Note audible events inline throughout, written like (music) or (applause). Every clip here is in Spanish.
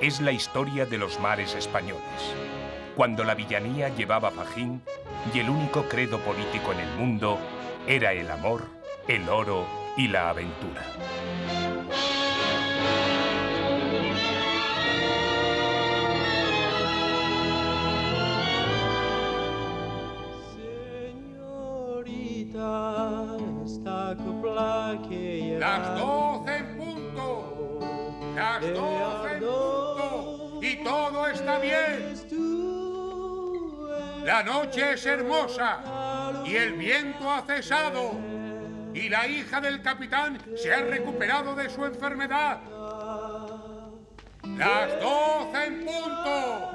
Es la historia de los mares españoles, cuando la villanía llevaba fajín y el único credo político en el mundo era el amor, el oro y la aventura. La noche es hermosa y el viento ha cesado. Y la hija del capitán se ha recuperado de su enfermedad. Las doce en punto.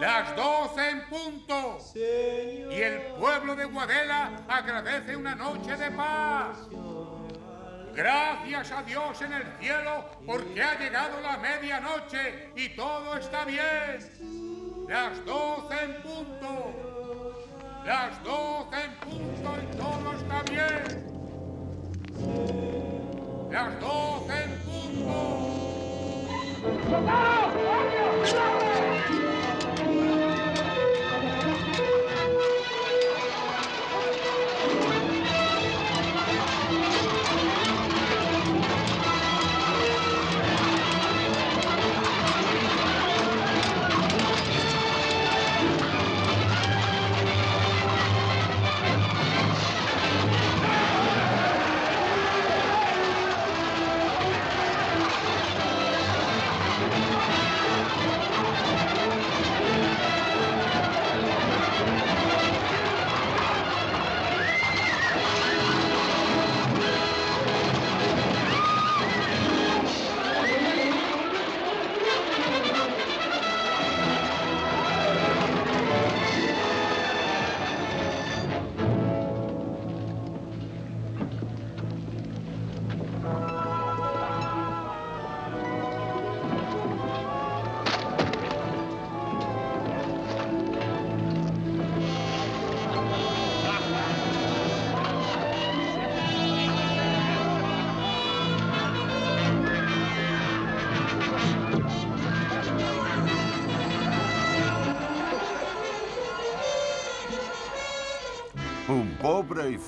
Las doce en punto. Y el pueblo de Guadela agradece una noche de paz. Gracias a Dios en el cielo porque ha llegado la medianoche y todo está bien. Las doce en punto. Las doce en punto y todo está bien. Las doce en punto.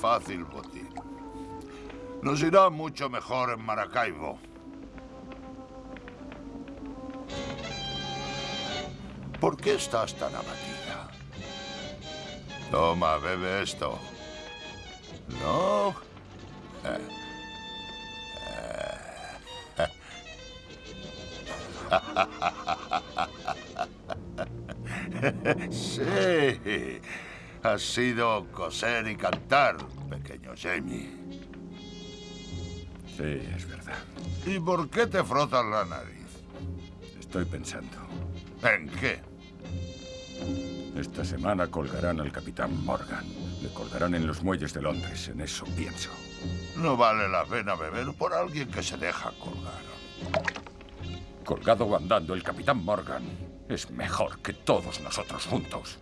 Fácil botín. Nos irá mucho mejor en Maracaibo. ¿Por qué estás tan abatida? Toma, bebe esto. ¿No? (laughs) Sí. Ha sido coser y cantar, pequeño Jamie. Sí, es verdad. ¿Y por qué te frotas la nariz? Estoy pensando. ¿En qué? Esta semana colgarán al capitán Morgan. Le colgarán en los muelles de Londres. En eso pienso. No vale la pena beber por alguien que se deja colgar. Colgado o andando, el capitán Morgan es mejor que todos nosotros juntos.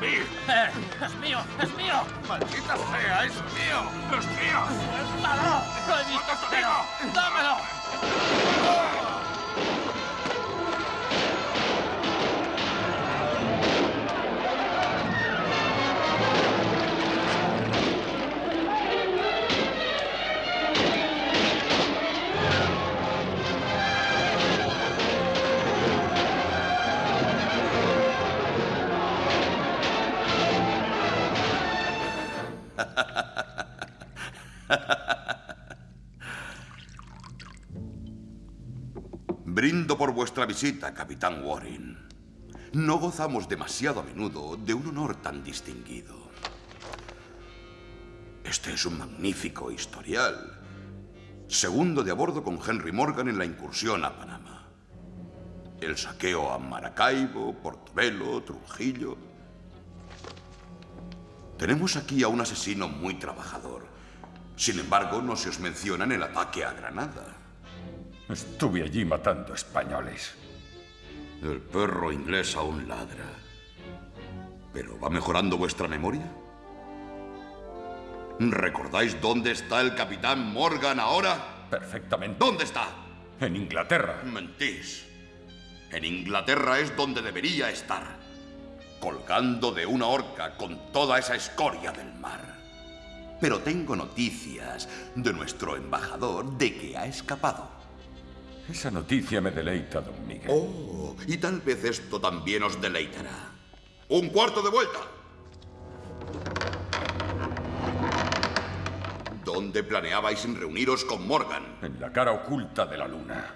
Mí! Eh, ¡Es mío! ¡Es mío! ¡Maldita sea, es mío! ¡Es mío! ¡Suéltalo! ¡Lo he visto primero! ¡Dámelo! Visita, capitán Warren. No gozamos demasiado a menudo de un honor tan distinguido. Este es un magnífico historial. Segundo de a bordo con Henry Morgan en la incursión a Panamá. El saqueo a Maracaibo, Portobelo, Trujillo. Tenemos aquí a un asesino muy trabajador. Sin embargo, no se os menciona en el ataque a Granada. Estuve allí matando españoles. El perro inglés aún ladra. ¿Pero va mejorando vuestra memoria? ¿Recordáis dónde está el capitán Morgan ahora? Perfectamente. ¿Dónde está? En Inglaterra. Mentís. En Inglaterra es donde debería estar. Colgando de una horca con toda esa escoria del mar. Pero tengo noticias de nuestro embajador de que ha escapado. Esa noticia me deleita, don Miguel. Oh, y tal vez esto también os deleitará. ¡Un cuarto de vuelta! ¿Dónde planeabais reuniros con Morgan? En la cara oculta de la luna.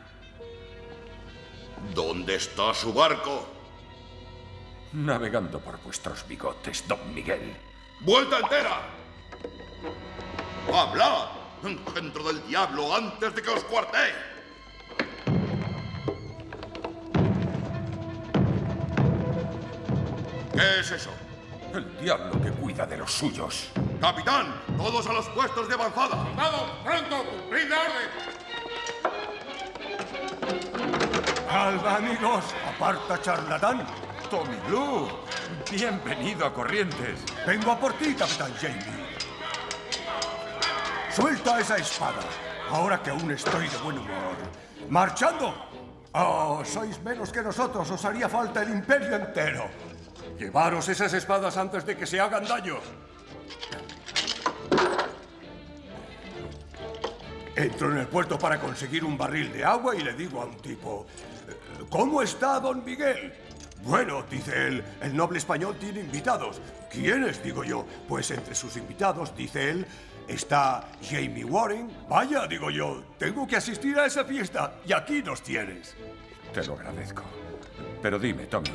¿Dónde está su barco? Navegando por vuestros bigotes, don Miguel. ¡Vuelta entera! ¡Hablad! ¡Dentro del diablo antes de que os cuarté! ¿Qué es eso? El diablo que cuida de los suyos. Capitán, todos a los puestos de avanzada. ¡Soldado, pronto! ¡Cumplid la orden! Alba, amigos. Aparta, charlatán. Tommy Blue. Bienvenido a Corrientes. Vengo a por ti, capitán Jamie. Suelta esa espada. Ahora que aún estoy de buen humor. ¡Marchando! Oh, sois menos que nosotros. Os haría falta el imperio entero. Llevaros esas espadas antes de que se hagan daño. Entro en el puerto para conseguir un barril de agua y le digo a un tipo, ¿cómo está don Miguel? Bueno, dice él, el noble español tiene invitados. ¿Quiénes? Digo yo. Pues entre sus invitados, dice él, está Jamie Warren. Vaya, digo yo, tengo que asistir a esa fiesta y aquí nos tienes. Te lo agradezco. Pero dime, Tommy,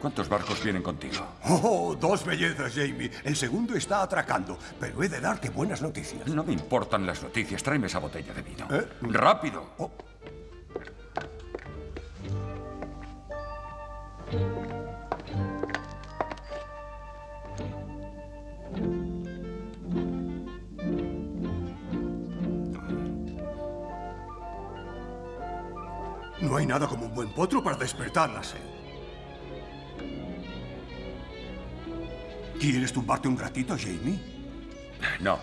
¿Cuántos barcos vienen contigo? Oh, dos bellezas, Jamie. El segundo está atracando, pero he de darte buenas noticias. No me importan las noticias. Tráeme esa botella de vino. ¿Eh? ¡Rápido! Oh. No hay nada como un buen potro para despertar la sed. ¿Quieres tumbarte un ratito, Jamie? No.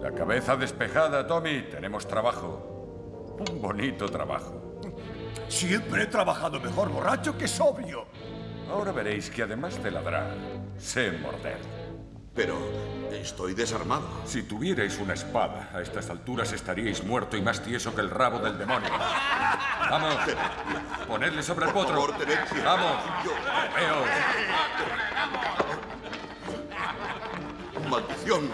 La cabeza despejada, Tommy. Tenemos trabajo. Un bonito trabajo. Siempre he trabajado mejor borracho que sobrio. Ahora veréis que además de ladrar, sé morder. Pero estoy desarmado. Si tuvierais una espada, a estas alturas estaríais muerto y más tieso que el rabo del demonio. ¡Vamos! ¡Ponedle sobre el potro! Favor. ¡Vamos! Yo- ¡Veos! ¡Maldición!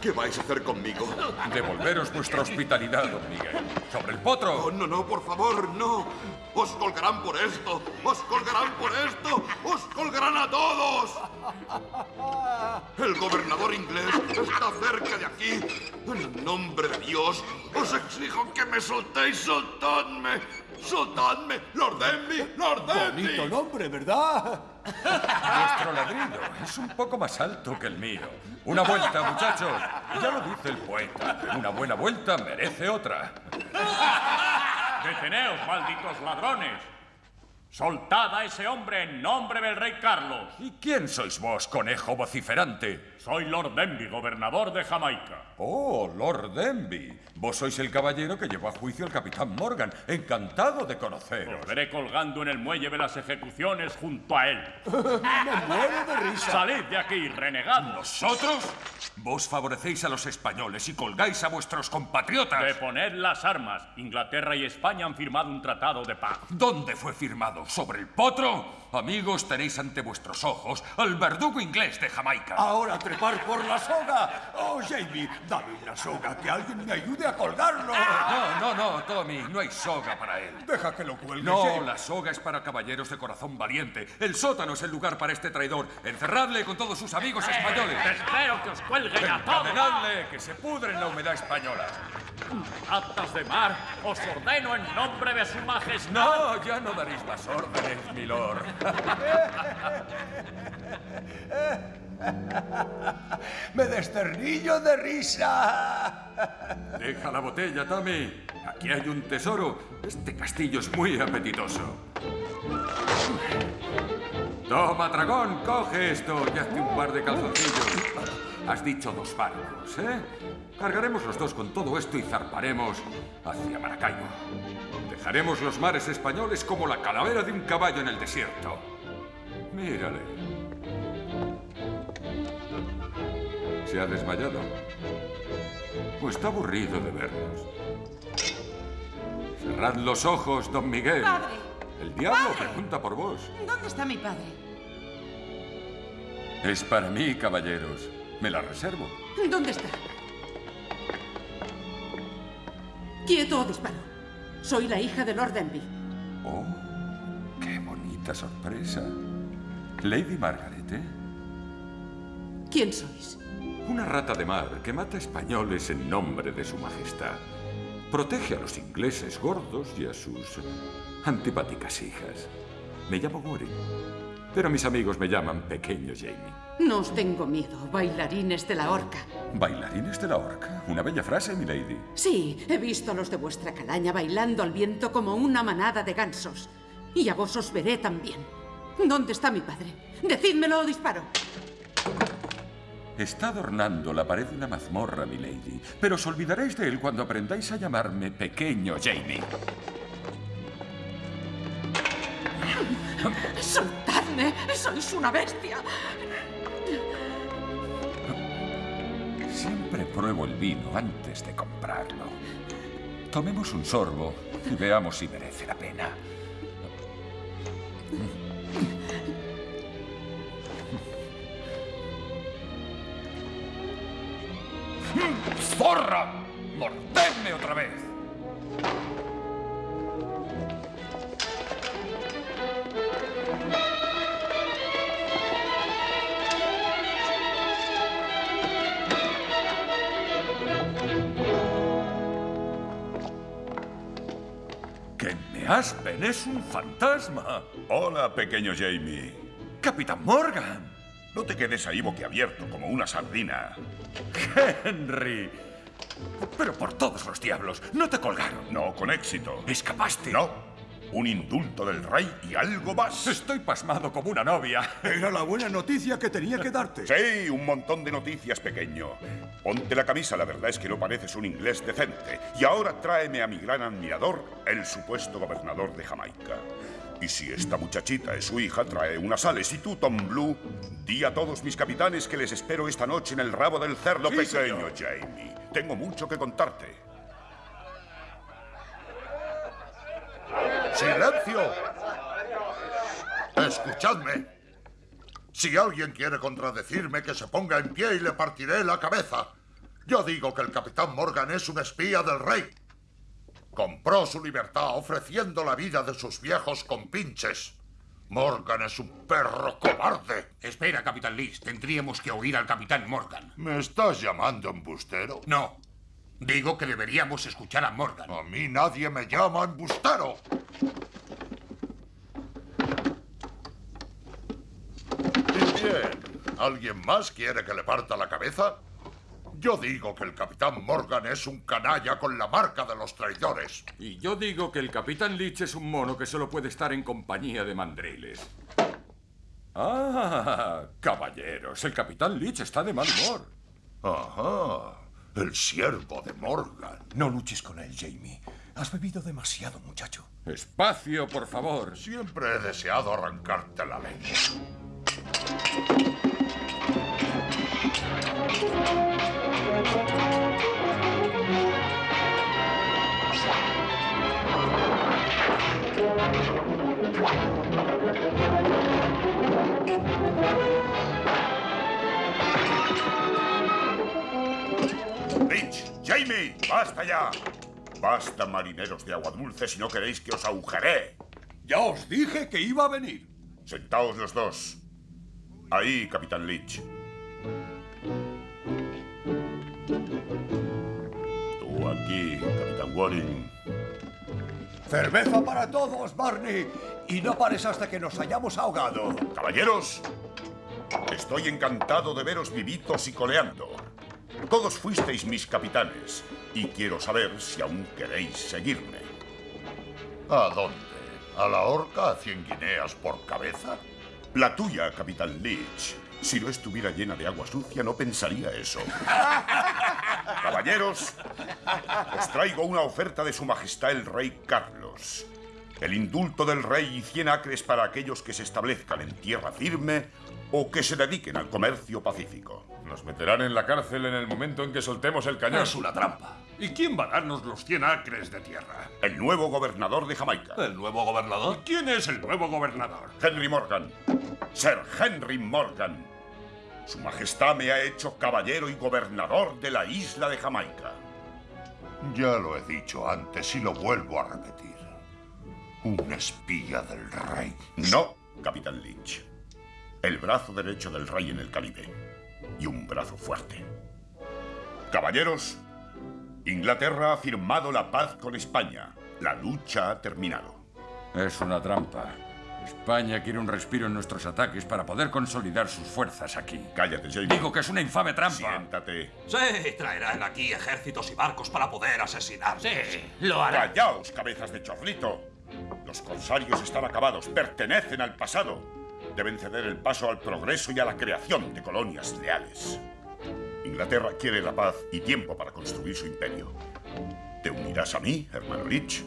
¿Qué vais a hacer conmigo? Devolveros vuestra hospitalidad, don Miguel. ¡Sobre el potro! Oh, no, no, por favor, no. Os colgarán por esto. Os colgarán por esto. Os colgarán a todos. El gobernador inglés está cerca de aquí. En nombre de Dios, os exijo que me soltéis. Soltadme. Soltadme. Lord Denby. Lord Denby. Bonito nombre, ¿verdad? Vuestro ladrido es un poco más alto que el mío. Una vuelta, muchachos. Ya lo dice el poeta. Una buena vuelta merece otra. ¡Deteneos, malditos ladrones! Soltad a ese hombre en nombre del rey Carlos. ¿Y quién sois vos, conejo vociferante? Soy Lord Denby, gobernador de Jamaica. Oh, Lord Denby. Vos sois el caballero que llevó a juicio al capitán Morgan. Encantado de conoceros. Os veré colgando en el muelle de las ejecuciones junto a él. (laughs) Me muero de risa. Salid de aquí, renegados. ¿Nosotros? Vos favorecéis a los españoles y colgáis a vuestros compatriotas. Deponed las armas. Inglaterra y España han firmado un tratado de paz. ¿Dónde fue firmado? ¿Sobre el potro? Amigos, tenéis ante vuestros ojos al verdugo inglés de Jamaica. Ahora trepar por la soga. Oh, Jamie, dame una soga, que alguien me ayude a colgarlo. No, no, no, Tommy, no hay soga para él. Deja que lo cuelgue. No, Jamie. la soga es para caballeros de corazón valiente. El sótano es el lugar para este traidor. Encerradle con todos sus amigos españoles. Espero que os cuelguen a todos. Encadenadle, que se pudre en la humedad española. Actas de mar, os ordeno en nombre de su majestad. No, ya no daréis más órdenes, milord. Me desternillo de risa. Deja la botella, Tommy. Aquí hay un tesoro. Este castillo es muy apetitoso. Toma, dragón, coge esto y hazte un par de calzoncillos. Has dicho dos barcos, ¿eh? Cargaremos los dos con todo esto y zarparemos hacia Maracaibo. Dejaremos los mares españoles como la calavera de un caballo en el desierto. Mírale. ¿Se ha desmayado? ¿O está aburrido de vernos? Cerrad los ojos, don Miguel. Padre. El diablo Padre. pregunta por vos. ¿Dónde está mi padre? Es para mí, caballeros. Me la reservo. ¿Dónde está? Quieto o disparo. Soy la hija de Lord Denby. Oh, qué bonita sorpresa. Lady Margaret, ¿eh? ¿Quién sois? Una rata de mar que mata españoles en nombre de su majestad. Protege a los ingleses gordos y a sus antipáticas hijas. Me llamo Goring, pero mis amigos me llaman Pequeño Jamie. No os tengo miedo, bailarines de la horca. Bailarines de la horca. Una bella frase, mi lady. Sí, he visto a los de vuestra calaña bailando al viento como una manada de gansos. Y a vos os veré también. ¿Dónde está mi padre? Decídmelo o disparo. Está adornando la pared de una mazmorra, mi lady, pero os olvidaréis de él cuando aprendáis a llamarme Pequeño Jamie. ¡Soltadme! ¡Sois una bestia! Siempre pruebo el vino antes de comprarlo. Tomemos un sorbo y veamos si merece la pena. ¡Zorra! ¡Mordedme otra vez! Aspen! ¡Es un fantasma! Hola, pequeño Jamie. ¡Capitán Morgan! No te quedes ahí boquiabierto como una sardina. ¡Henry! Pero por todos los diablos, no te colgaron. No, con éxito. ¿Escapaste? No. Un indulto del rey y algo más. Estoy pasmado como una novia. Era la buena noticia que tenía que darte. Sí, un montón de noticias, pequeño. Ponte la camisa, la verdad es que no pareces un inglés decente. Y ahora tráeme a mi gran admirador, el supuesto gobernador de Jamaica. Y si esta muchachita es su hija, trae unas sales. Y tú, Tom Blue, di a todos mis capitanes que les espero esta noche en el rabo del cerdo Sí, pequeño, señor. Jamie. Tengo mucho que contarte. ¡Silencio! Escuchadme. Si alguien quiere contradecirme, que se ponga en pie y le partiré la cabeza. Yo digo que el capitán Morgan es un espía del rey. Compró su libertad ofreciendo la vida de sus viejos compinches. Morgan es un perro cobarde. Espera, Capitán Liz. Tendríamos que oír al Capitán Morgan. ¿Me estás llamando embustero? No. Digo que deberíamos escuchar a Morgan. A mí nadie me llama embustero. Y bien, ¿alguien más quiere que le parta la cabeza? Yo digo que el capitán Morgan es un canalla con la marca de los traidores. Y yo digo que el capitán Leach es un mono que solo puede estar en compañía de mandriles. Ah, caballeros, el capitán Leach está de mal humor. Ajá, el siervo de Morgan. No luches con él, Jamie. Has bebido demasiado, muchacho. Espacio, por favor. Siempre he deseado arrancarte la lengua. Rich, Jamie, basta ya. Basta, marineros de agua dulce, si no queréis que os agujeré. Ya os dije que iba a venir. Sentaos los dos. Ahí, Capitán Leach. Tú aquí, Capitán Waring. Cerveza para todos, Barney. Y no pares hasta que nos hayamos ahogado. Caballeros, estoy encantado de veros vivitos y coleando. Todos fuisteis mis capitanes y quiero saber si aún queréis seguirme. ¿A dónde? ¿A la horca a 100 guineas por cabeza? La tuya, Capitán Leach. Si no estuviera llena de agua sucia, no pensaría eso. (laughs) Caballeros, os traigo una oferta de Su Majestad el Rey Carlos. El indulto del rey y 100 acres para aquellos que se establezcan en tierra firme o que se dediquen al comercio pacífico. Nos meterán en la cárcel en el momento en que soltemos el cañón. Es una trampa. ¿Y quién va a darnos los 100 acres de tierra? El nuevo gobernador de Jamaica. ¿El nuevo gobernador? ¿Quién es el nuevo gobernador? Henry Morgan. Sir Henry Morgan. Su Majestad me ha hecho caballero y gobernador de la isla de Jamaica. Ya lo he dicho antes y lo vuelvo a repetir. Un espía del rey. No, Capitán Lynch. El brazo derecho del rey en el Caribe. Y un brazo fuerte. Caballeros, Inglaterra ha firmado la paz con España. La lucha ha terminado. Es una trampa. España quiere un respiro en nuestros ataques para poder consolidar sus fuerzas aquí. Cállate, Jamie. Digo que es una infame trampa. Siéntate. Sí, traerán aquí ejércitos y barcos para poder asesinar. Sí, lo harán. Callaos, cabezas de chorlito. Los corsarios están acabados, pertenecen al pasado. Deben ceder el paso al progreso y a la creación de colonias leales. Inglaterra quiere la paz y tiempo para construir su imperio. ¿Te unirás a mí, hermano Rich?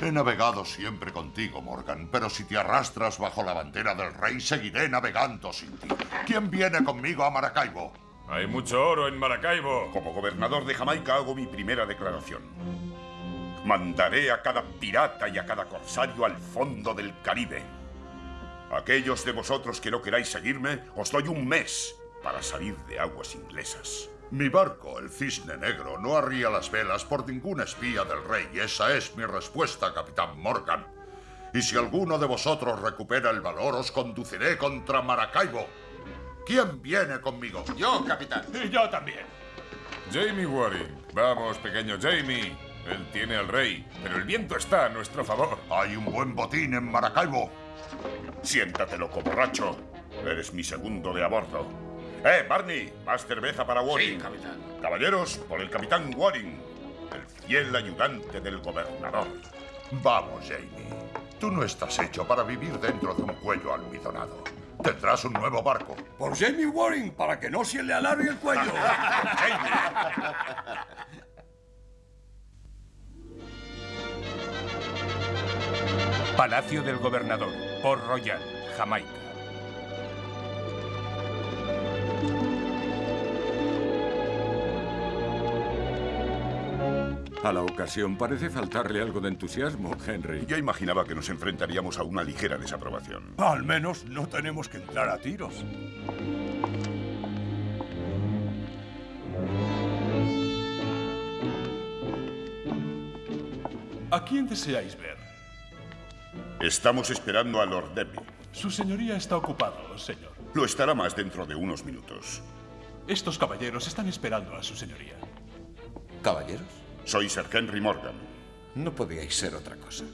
He navegado siempre contigo, Morgan, pero si te arrastras bajo la bandera del rey, seguiré navegando sin ti. ¿Quién viene conmigo a Maracaibo? Hay mucho oro en Maracaibo. Como gobernador de Jamaica hago mi primera declaración. Mandaré a cada pirata y a cada corsario al fondo del Caribe. Aquellos de vosotros que no queráis seguirme, os doy un mes para salir de aguas inglesas. Mi barco, el Cisne Negro, no arría las velas por ningún espía del rey. Esa es mi respuesta, capitán Morgan. Y si alguno de vosotros recupera el valor, os conduciré contra Maracaibo. ¿Quién viene conmigo? Yo, capitán. Y (laughs) yo también. Jamie Waring. Vamos, pequeño Jamie. Él tiene al rey, pero el viento está a nuestro favor. Hay un buen botín en Maracaibo. Siéntate, loco borracho. Eres mi segundo de a bordo. ¡Eh, Barney! Más cerveza para Waring. Sí, capitán. Caballeros, por el capitán Waring, el fiel ayudante del gobernador. Vamos, Jamie. Tú no estás hecho para vivir dentro de un cuello almidonado. Tendrás un nuevo barco. Por Jamie Waring, para que no se le alargue el cuello. (laughs) Palacio del Gobernador, Port Royal, Jamaica. A la ocasión parece faltarle algo de entusiasmo, Henry. Yo imaginaba que nos enfrentaríamos a una ligera desaprobación. Al menos no tenemos que entrar a tiros. ¿A quién deseáis ver? Estamos esperando a Lord Deby. Su señoría está ocupado, señor. Lo estará más dentro de unos minutos. Estos caballeros están esperando a su señoría. ¿Caballeros? Soy Sir Henry Morgan. No podíais ser otra cosa.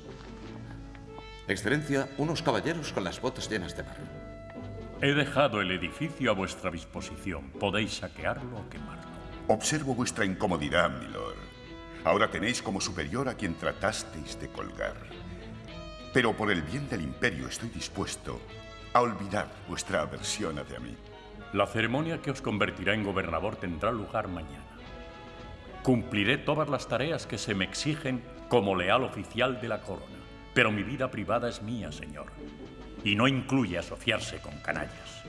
Excelencia, unos caballeros con las botas llenas de barro. He dejado el edificio a vuestra disposición. Podéis saquearlo o quemarlo. Observo vuestra incomodidad, milord. Ahora tenéis como superior a quien tratasteis de colgar. Pero por el bien del imperio estoy dispuesto a olvidar vuestra aversión hacia mí. La ceremonia que os convertirá en gobernador tendrá lugar mañana. Cumpliré todas las tareas que se me exigen como leal oficial de la corona, pero mi vida privada es mía, señor, y no incluye asociarse con canallas.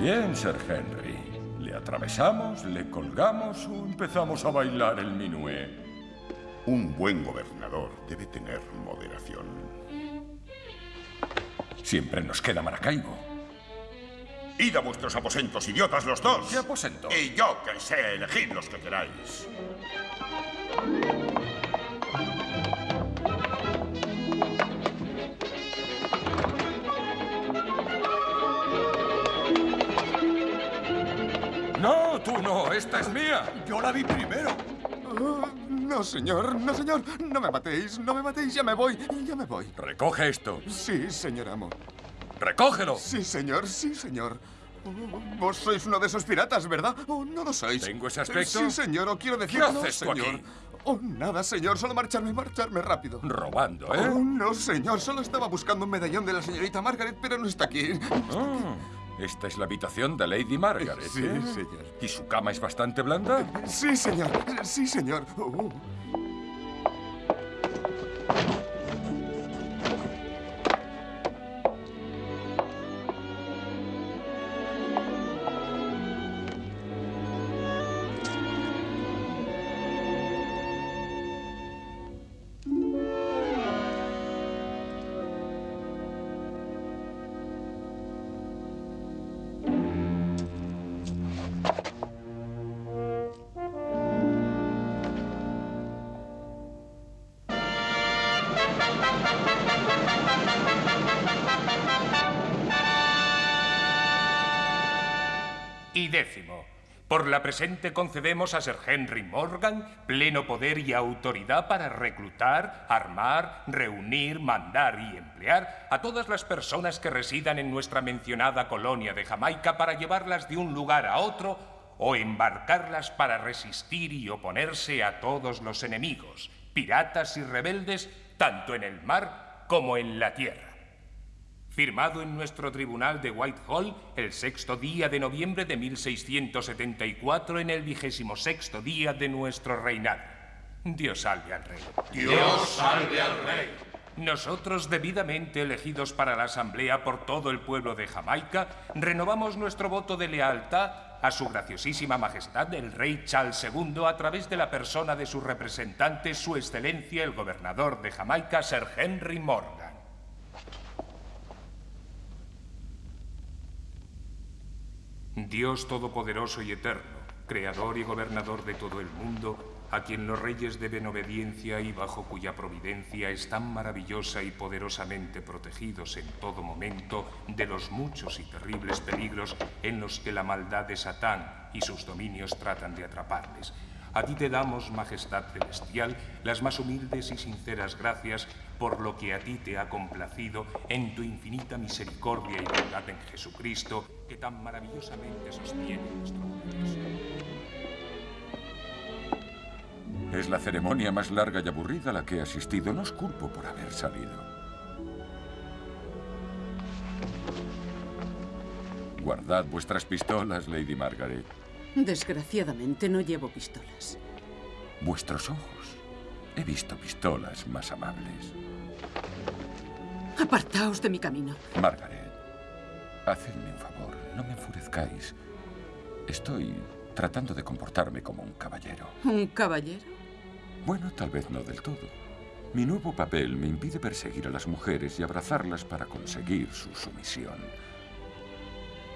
Bien, Sir Henry. ¿Le atravesamos, le colgamos o empezamos a bailar el minué? Un buen gobernador debe tener moderación. Siempre nos queda Maracaibo. Id a vuestros aposentos, idiotas los dos. ¿Qué aposento? Y yo que sé, elegid los que queráis. No, tú no, esta es mía. Yo la vi primero. Oh, no, señor, no, señor. No me matéis, no me matéis. Ya me voy, ya me voy. Recoge esto. Sí, señor amo. ¡Recógelo! Sí, señor, sí, señor. Oh, vos sois uno de esos piratas, ¿verdad? ¿O no lo sois? ¿Tengo ese aspecto? Sí, señor, o quiero decir... ¿Qué no, haces tú señor. aquí? Oh, nada, señor, solo marcharme, marcharme rápido. Robando, ¿eh? Oh, no, señor, solo estaba buscando un medallón de la señorita Margaret, pero no está aquí. Ah, esta es la habitación de Lady Margaret. Sí, ¿eh? señor. ¿Y su cama es bastante blanda? Sí, señor, sí, señor. Oh. Por la presente concedemos a Sir Henry Morgan pleno poder y autoridad para reclutar, armar, reunir, mandar y emplear a todas las personas que residan en nuestra mencionada colonia de Jamaica para llevarlas de un lugar a otro o embarcarlas para resistir y oponerse a todos los enemigos, piratas y rebeldes, tanto en el mar como en la tierra firmado en nuestro tribunal de Whitehall el sexto día de noviembre de 1674 en el vigésimo sexto día de nuestro reinado. Dios salve al rey. Dios salve al rey. Nosotros, debidamente elegidos para la Asamblea por todo el pueblo de Jamaica, renovamos nuestro voto de lealtad a su graciosísima majestad el rey Charles II a través de la persona de su representante, su excelencia el gobernador de Jamaica, Sir Henry Morgan. Dios Todopoderoso y Eterno, Creador y Gobernador de todo el mundo, a quien los reyes deben obediencia y bajo cuya providencia están maravillosa y poderosamente protegidos en todo momento de los muchos y terribles peligros en los que la maldad de Satán y sus dominios tratan de atraparles. A ti te damos, Majestad Celestial, las más humildes y sinceras gracias por lo que a ti te ha complacido en tu infinita misericordia y bondad en Jesucristo, que tan maravillosamente sostiene nuestro. Es la ceremonia más larga y aburrida a la que he asistido. No os culpo por haber salido. Guardad vuestras pistolas, Lady Margaret. Desgraciadamente no llevo pistolas. Vuestros ojos. He visto pistolas más amables. Apartaos de mi camino. Margaret, hacedme un favor. No me enfurezcáis. Estoy tratando de comportarme como un caballero. ¿Un caballero? Bueno, tal vez no del todo. Mi nuevo papel me impide perseguir a las mujeres y abrazarlas para conseguir su sumisión.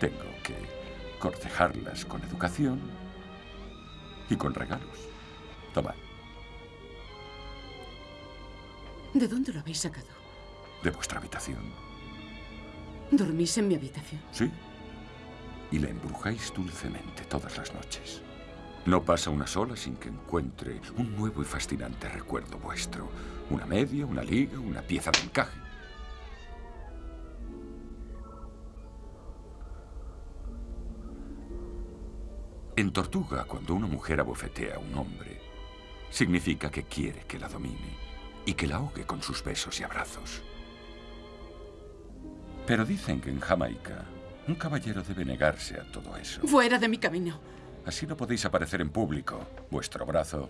Tengo que cortejarlas con educación y con regalos. Tomad, ¿De dónde lo habéis sacado? de vuestra habitación. ¿Dormís en mi habitación? Sí. Y la embrujáis dulcemente todas las noches. No pasa una sola sin que encuentre un nuevo y fascinante recuerdo vuestro. Una media, una liga, una pieza de encaje. En Tortuga, cuando una mujer abofetea a un hombre, significa que quiere que la domine y que la ahogue con sus besos y abrazos. Pero dicen que en Jamaica un caballero debe negarse a todo eso. Fuera de mi camino. Así no podéis aparecer en público. Vuestro brazo.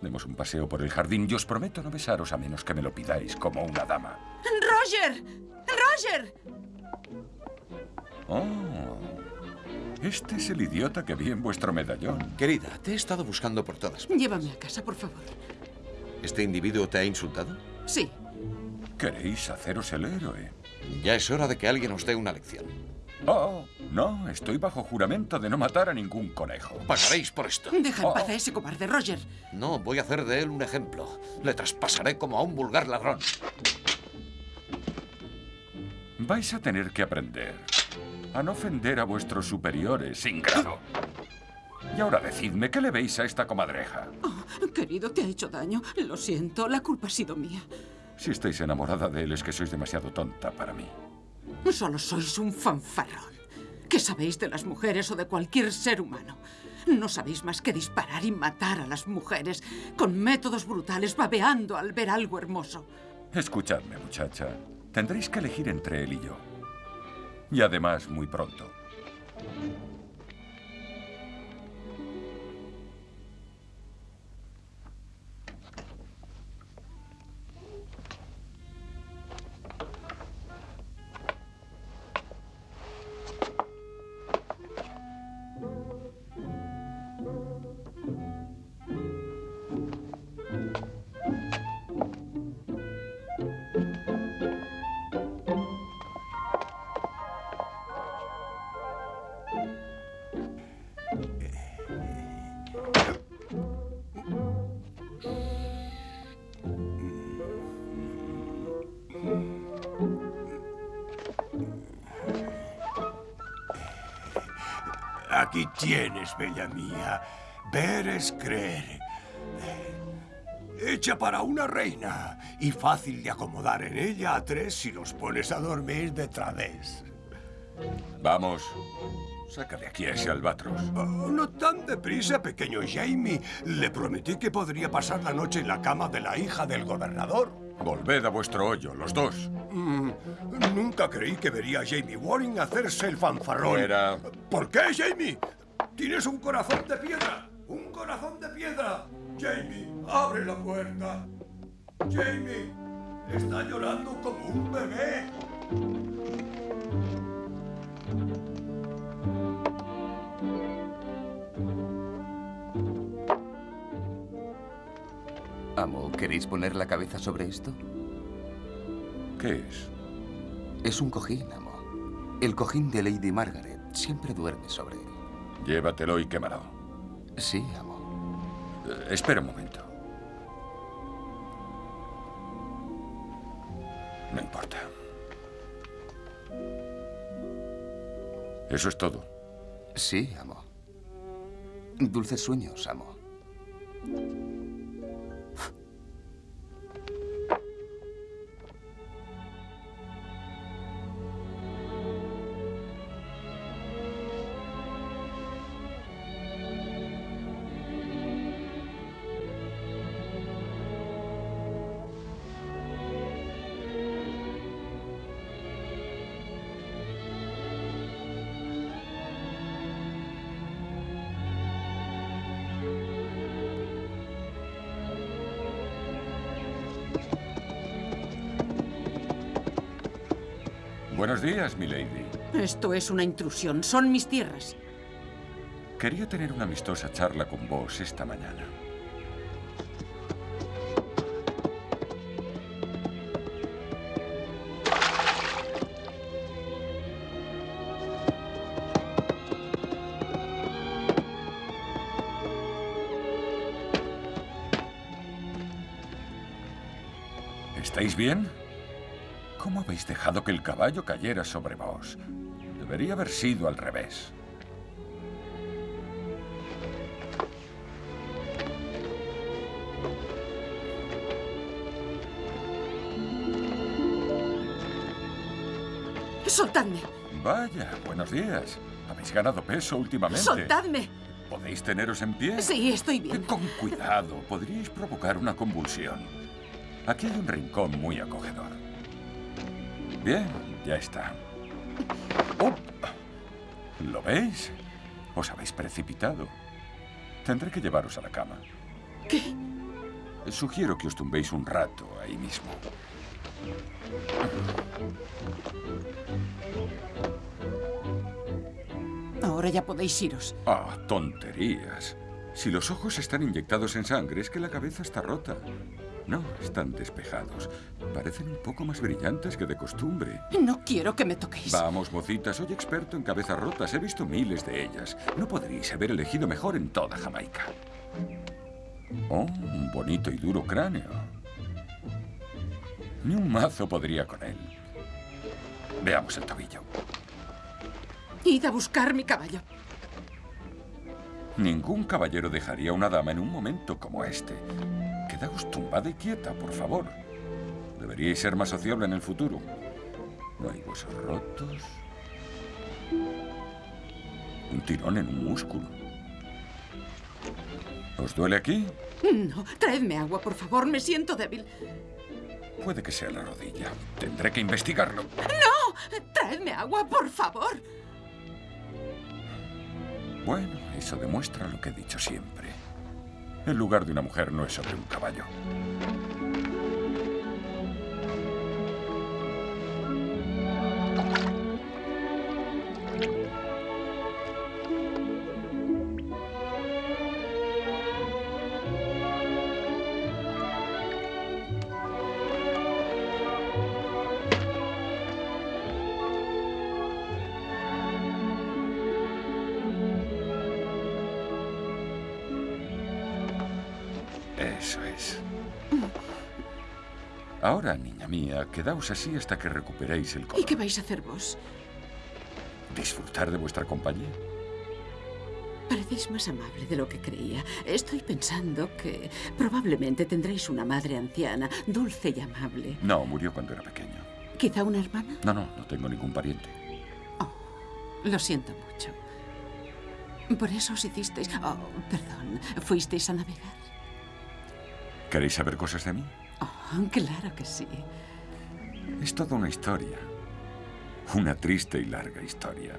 Demos un paseo por el jardín y os prometo no besaros a menos que me lo pidáis como una dama. ¡Roger! ¡Roger! Oh. Este es el idiota que vi en vuestro medallón. Querida, te he estado buscando por todas. Llévame a casa, por favor. ¿Este individuo te ha insultado? Sí. Queréis haceros el héroe. Ya es hora de que alguien os dé una lección. Oh, no, estoy bajo juramento de no matar a ningún conejo. Pagaréis por esto. Deja en paz a ese cobarde, Roger. No, voy a hacer de él un ejemplo. Le traspasaré como a un vulgar ladrón. Vais a tener que aprender a no ofender a vuestros superiores sin grado. Y ahora decidme, ¿qué le veis a esta comadreja? Oh, querido, te ha hecho daño. Lo siento, la culpa ha sido mía. Si estáis enamorada de él es que sois demasiado tonta para mí. Solo sois un fanfarrón. ¿Qué sabéis de las mujeres o de cualquier ser humano? No sabéis más que disparar y matar a las mujeres con métodos brutales, babeando al ver algo hermoso. Escuchadme, muchacha. Tendréis que elegir entre él y yo. Y además, muy pronto. Tienes, bella mía. Ver es creer. Hecha para una reina y fácil de acomodar en ella a tres si los pones a dormir de través. Vamos, saca de aquí a ese albatros. Oh, no tan deprisa, pequeño Jamie. Le prometí que podría pasar la noche en la cama de la hija del gobernador. Volved a vuestro hoyo, los dos. Mm, nunca creí que vería a Jamie Warren hacerse el fanfarrón. Fuera. ¿Por qué, Jamie? Tienes un corazón de piedra. ¡Un corazón de piedra! Jamie, abre la puerta. Jamie, está llorando como un bebé. Amo, ¿queréis poner la cabeza sobre esto? ¿Qué es? Es un cojín, amo. El cojín de Lady Margaret siempre duerme sobre él. Llévatelo y quémalo. Sí, amo. Eh, espera un momento. No importa. Eso es todo. Sí, amo. Dulces sueños, amo. Buenos días, milady. Esto es una intrusión. Son mis tierras. Quería tener una amistosa charla con vos esta mañana. ¿Estáis bien? ¿Cómo habéis dejado que el caballo cayera sobre vos? Debería haber sido al revés. ¡Soltadme! Vaya, buenos días. Habéis ganado peso últimamente. ¡Soltadme! ¿Podéis teneros en pie? Sí, estoy bien. Con cuidado, podríais provocar una convulsión. Aquí hay un rincón muy acogedor. Bien, ya está. Oh, ¿Lo veis? Os habéis precipitado. Tendré que llevaros a la cama. ¿Qué? Sugiero que os tumbéis un rato ahí mismo. Ahora ya podéis iros. Ah, tonterías. Si los ojos están inyectados en sangre, es que la cabeza está rota. No, están despejados. Parecen un poco más brillantes que de costumbre. No quiero que me toquéis. Vamos, mocitas, soy experto en cabezas rotas. He visto miles de ellas. No podríais haber elegido mejor en toda Jamaica. Oh, un bonito y duro cráneo. Ni un mazo podría con él. Veamos el tobillo. Id a buscar mi caballo. Ningún caballero dejaría a una dama en un momento como este. Quedaos tumbada y quieta, por favor. Deberíais ser más sociable en el futuro. No hay huesos rotos. Un tirón en un músculo. ¿Os duele aquí? No, traedme agua, por favor. Me siento débil. Puede que sea la rodilla. Tendré que investigarlo. ¡No! Traedme agua, por favor. Bueno, eso demuestra lo que he dicho siempre. El lugar de una mujer no es sobre un caballo. Mía, quedaos así hasta que recuperéis el ¿Y color. qué vais a hacer vos? ¿Disfrutar de vuestra compañía? Parecéis más amable de lo que creía. Estoy pensando que probablemente tendréis una madre anciana, dulce y amable. No, murió cuando era pequeño. ¿Quizá una hermana? No, no, no tengo ningún pariente. Lo siento mucho. Por eso os hicisteis... Oh, perdón. ¿Fuisteis a navegar? ¿Queréis saber cosas de mí? Oh, claro que sí. Es toda una historia. Una triste y larga historia.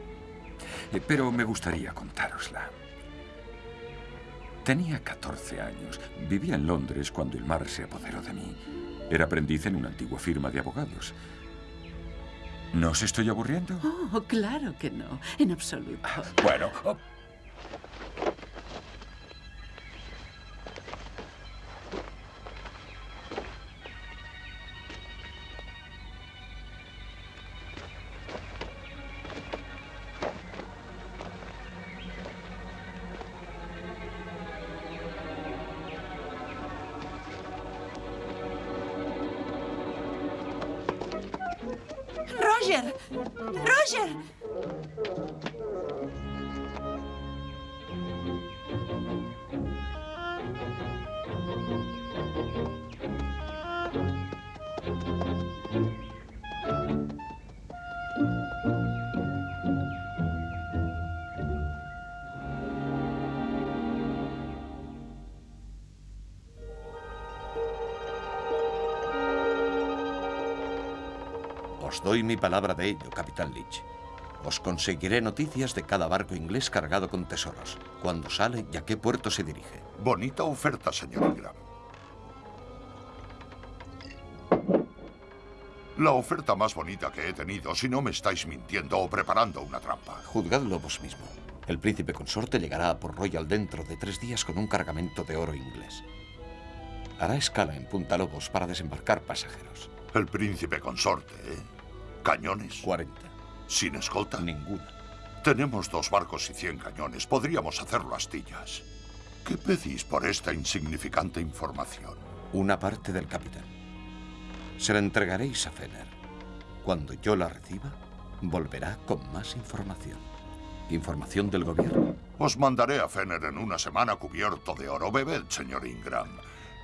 Eh, Pero me gustaría contárosla. Tenía 14 años. Vivía en Londres cuando el mar se apoderó de mí. Era aprendiz en una antigua firma de abogados. ¿No os estoy aburriendo? Oh, claro que no. En absoluto. Bueno, oh, ¡Roger! ¡Roger! Doy mi palabra de ello, Capitán Leach. Os conseguiré noticias de cada barco inglés cargado con tesoros, cuándo sale y a qué puerto se dirige. Bonita oferta, señor Ingram. La oferta más bonita que he tenido, si no me estáis mintiendo o preparando una trampa. Juzgadlo vos mismo. El príncipe consorte llegará a Port Royal dentro de tres días con un cargamento de oro inglés. Hará escala en Punta Lobos para desembarcar pasajeros. El príncipe consorte, ¿eh? ¿Cañones? 40. ¿Sin escolta? Ninguna. Tenemos dos barcos y 100 cañones. Podríamos hacerlo astillas. ¿Qué pedís por esta insignificante información? Una parte del capital. Se la entregaréis a Fener. Cuando yo la reciba, volverá con más información. Información del gobierno. Os mandaré a Fener en una semana cubierto de oro. Bebed, señor Ingram.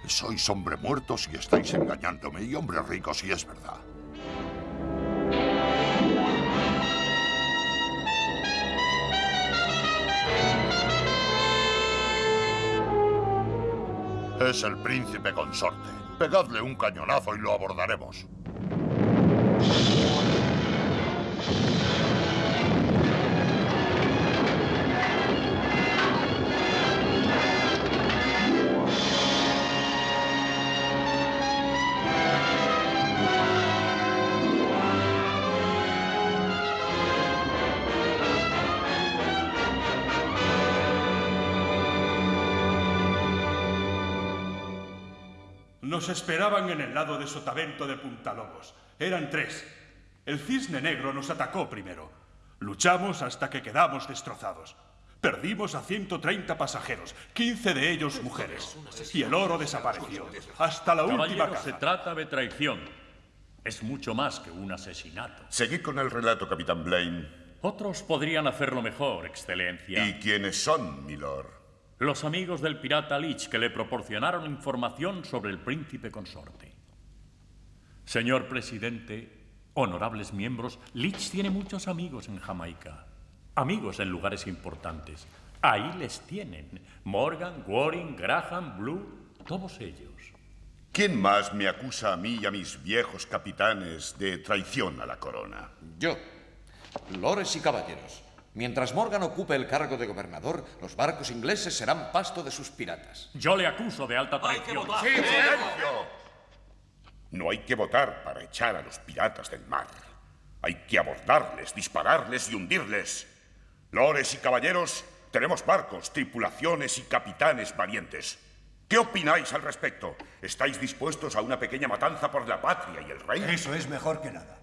Sois hombre muerto si estáis engañándome y hombre rico si es verdad. Es el príncipe consorte. Pegadle un cañonazo y lo abordaremos. Nos esperaban en el lado de Sotavento de Puntalobos. Eran tres. El cisne negro nos atacó primero. Luchamos hasta que quedamos destrozados. Perdimos a 130 pasajeros, 15 de ellos mujeres. Y el oro desapareció. Hasta la última caza. se trata de traición. Es mucho más que un asesinato. Seguid con el relato, capitán Blaine. Otros podrían hacerlo mejor, Excelencia. ¿Y quiénes son, milord? Los amigos del pirata Lich que le proporcionaron información sobre el príncipe consorte. Señor presidente, honorables miembros, Lich tiene muchos amigos en Jamaica. Amigos en lugares importantes. Ahí les tienen. Morgan, Waring, Graham, Blue, todos ellos. ¿Quién más me acusa a mí y a mis viejos capitanes de traición a la corona? Yo. Lores y caballeros. Mientras Morgan ocupe el cargo de gobernador, los barcos ingleses serán pasto de sus piratas. Yo le acuso de alta traición. No hay que votar para echar a los piratas del mar. Hay que abordarles, dispararles y hundirles. Lores y caballeros, tenemos barcos, tripulaciones y capitanes valientes. ¿Qué opináis al respecto? ¿Estáis dispuestos a una pequeña matanza por la patria y el rey? Eso es mejor que nada.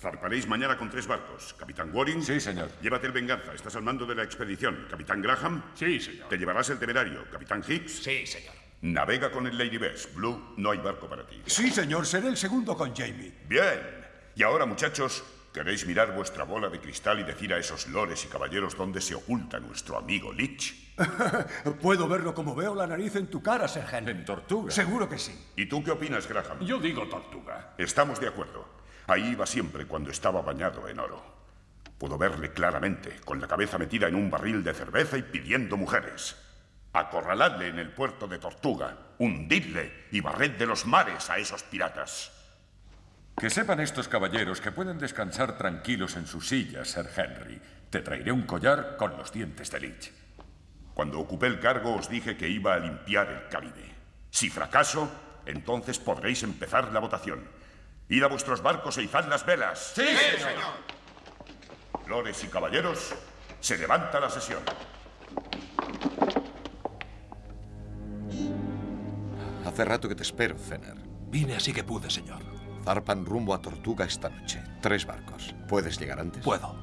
Zarparéis mañana con tres barcos. Capitán Waring. Sí, señor. Llévate el Venganza. Estás al mando de la expedición. Capitán Graham. Sí, señor. Te llevarás el Temerario. Capitán Hicks. Sí, señor. Navega con el Lady Bess. Blue, no hay barco para ti. Sí, señor, seré el segundo con Jamie. Bien. Y ahora, muchachos, ¿queréis mirar vuestra bola de cristal y decir a esos lores y caballeros dónde se oculta nuestro amigo Lich? (laughs) Puedo verlo como veo la nariz en tu cara, Sir Henry. En tortuga. Seguro que sí. ¿Y tú qué opinas, Graham? Yo digo tortuga. Estamos de acuerdo. Ahí iba siempre cuando estaba bañado en oro. Puedo verle claramente, con la cabeza metida en un barril de cerveza y pidiendo mujeres. Acorraladle en el puerto de Tortuga, hundidle y barred de los mares a esos piratas. Que sepan estos caballeros que pueden descansar tranquilos en sus sillas, Sir Henry. Te traeré un collar con los dientes de Lich. Cuando ocupé el cargo os dije que iba a limpiar el Caribe. Si fracaso, entonces podréis empezar la votación. Id a vuestros barcos e izad las velas. Sí, señor. Lores y caballeros, se levanta la sesión. Hace rato que te espero, Zener. Vine así que pude, señor. Zarpan rumbo a Tortuga esta noche. Tres barcos. ¿Puedes llegar antes? Puedo.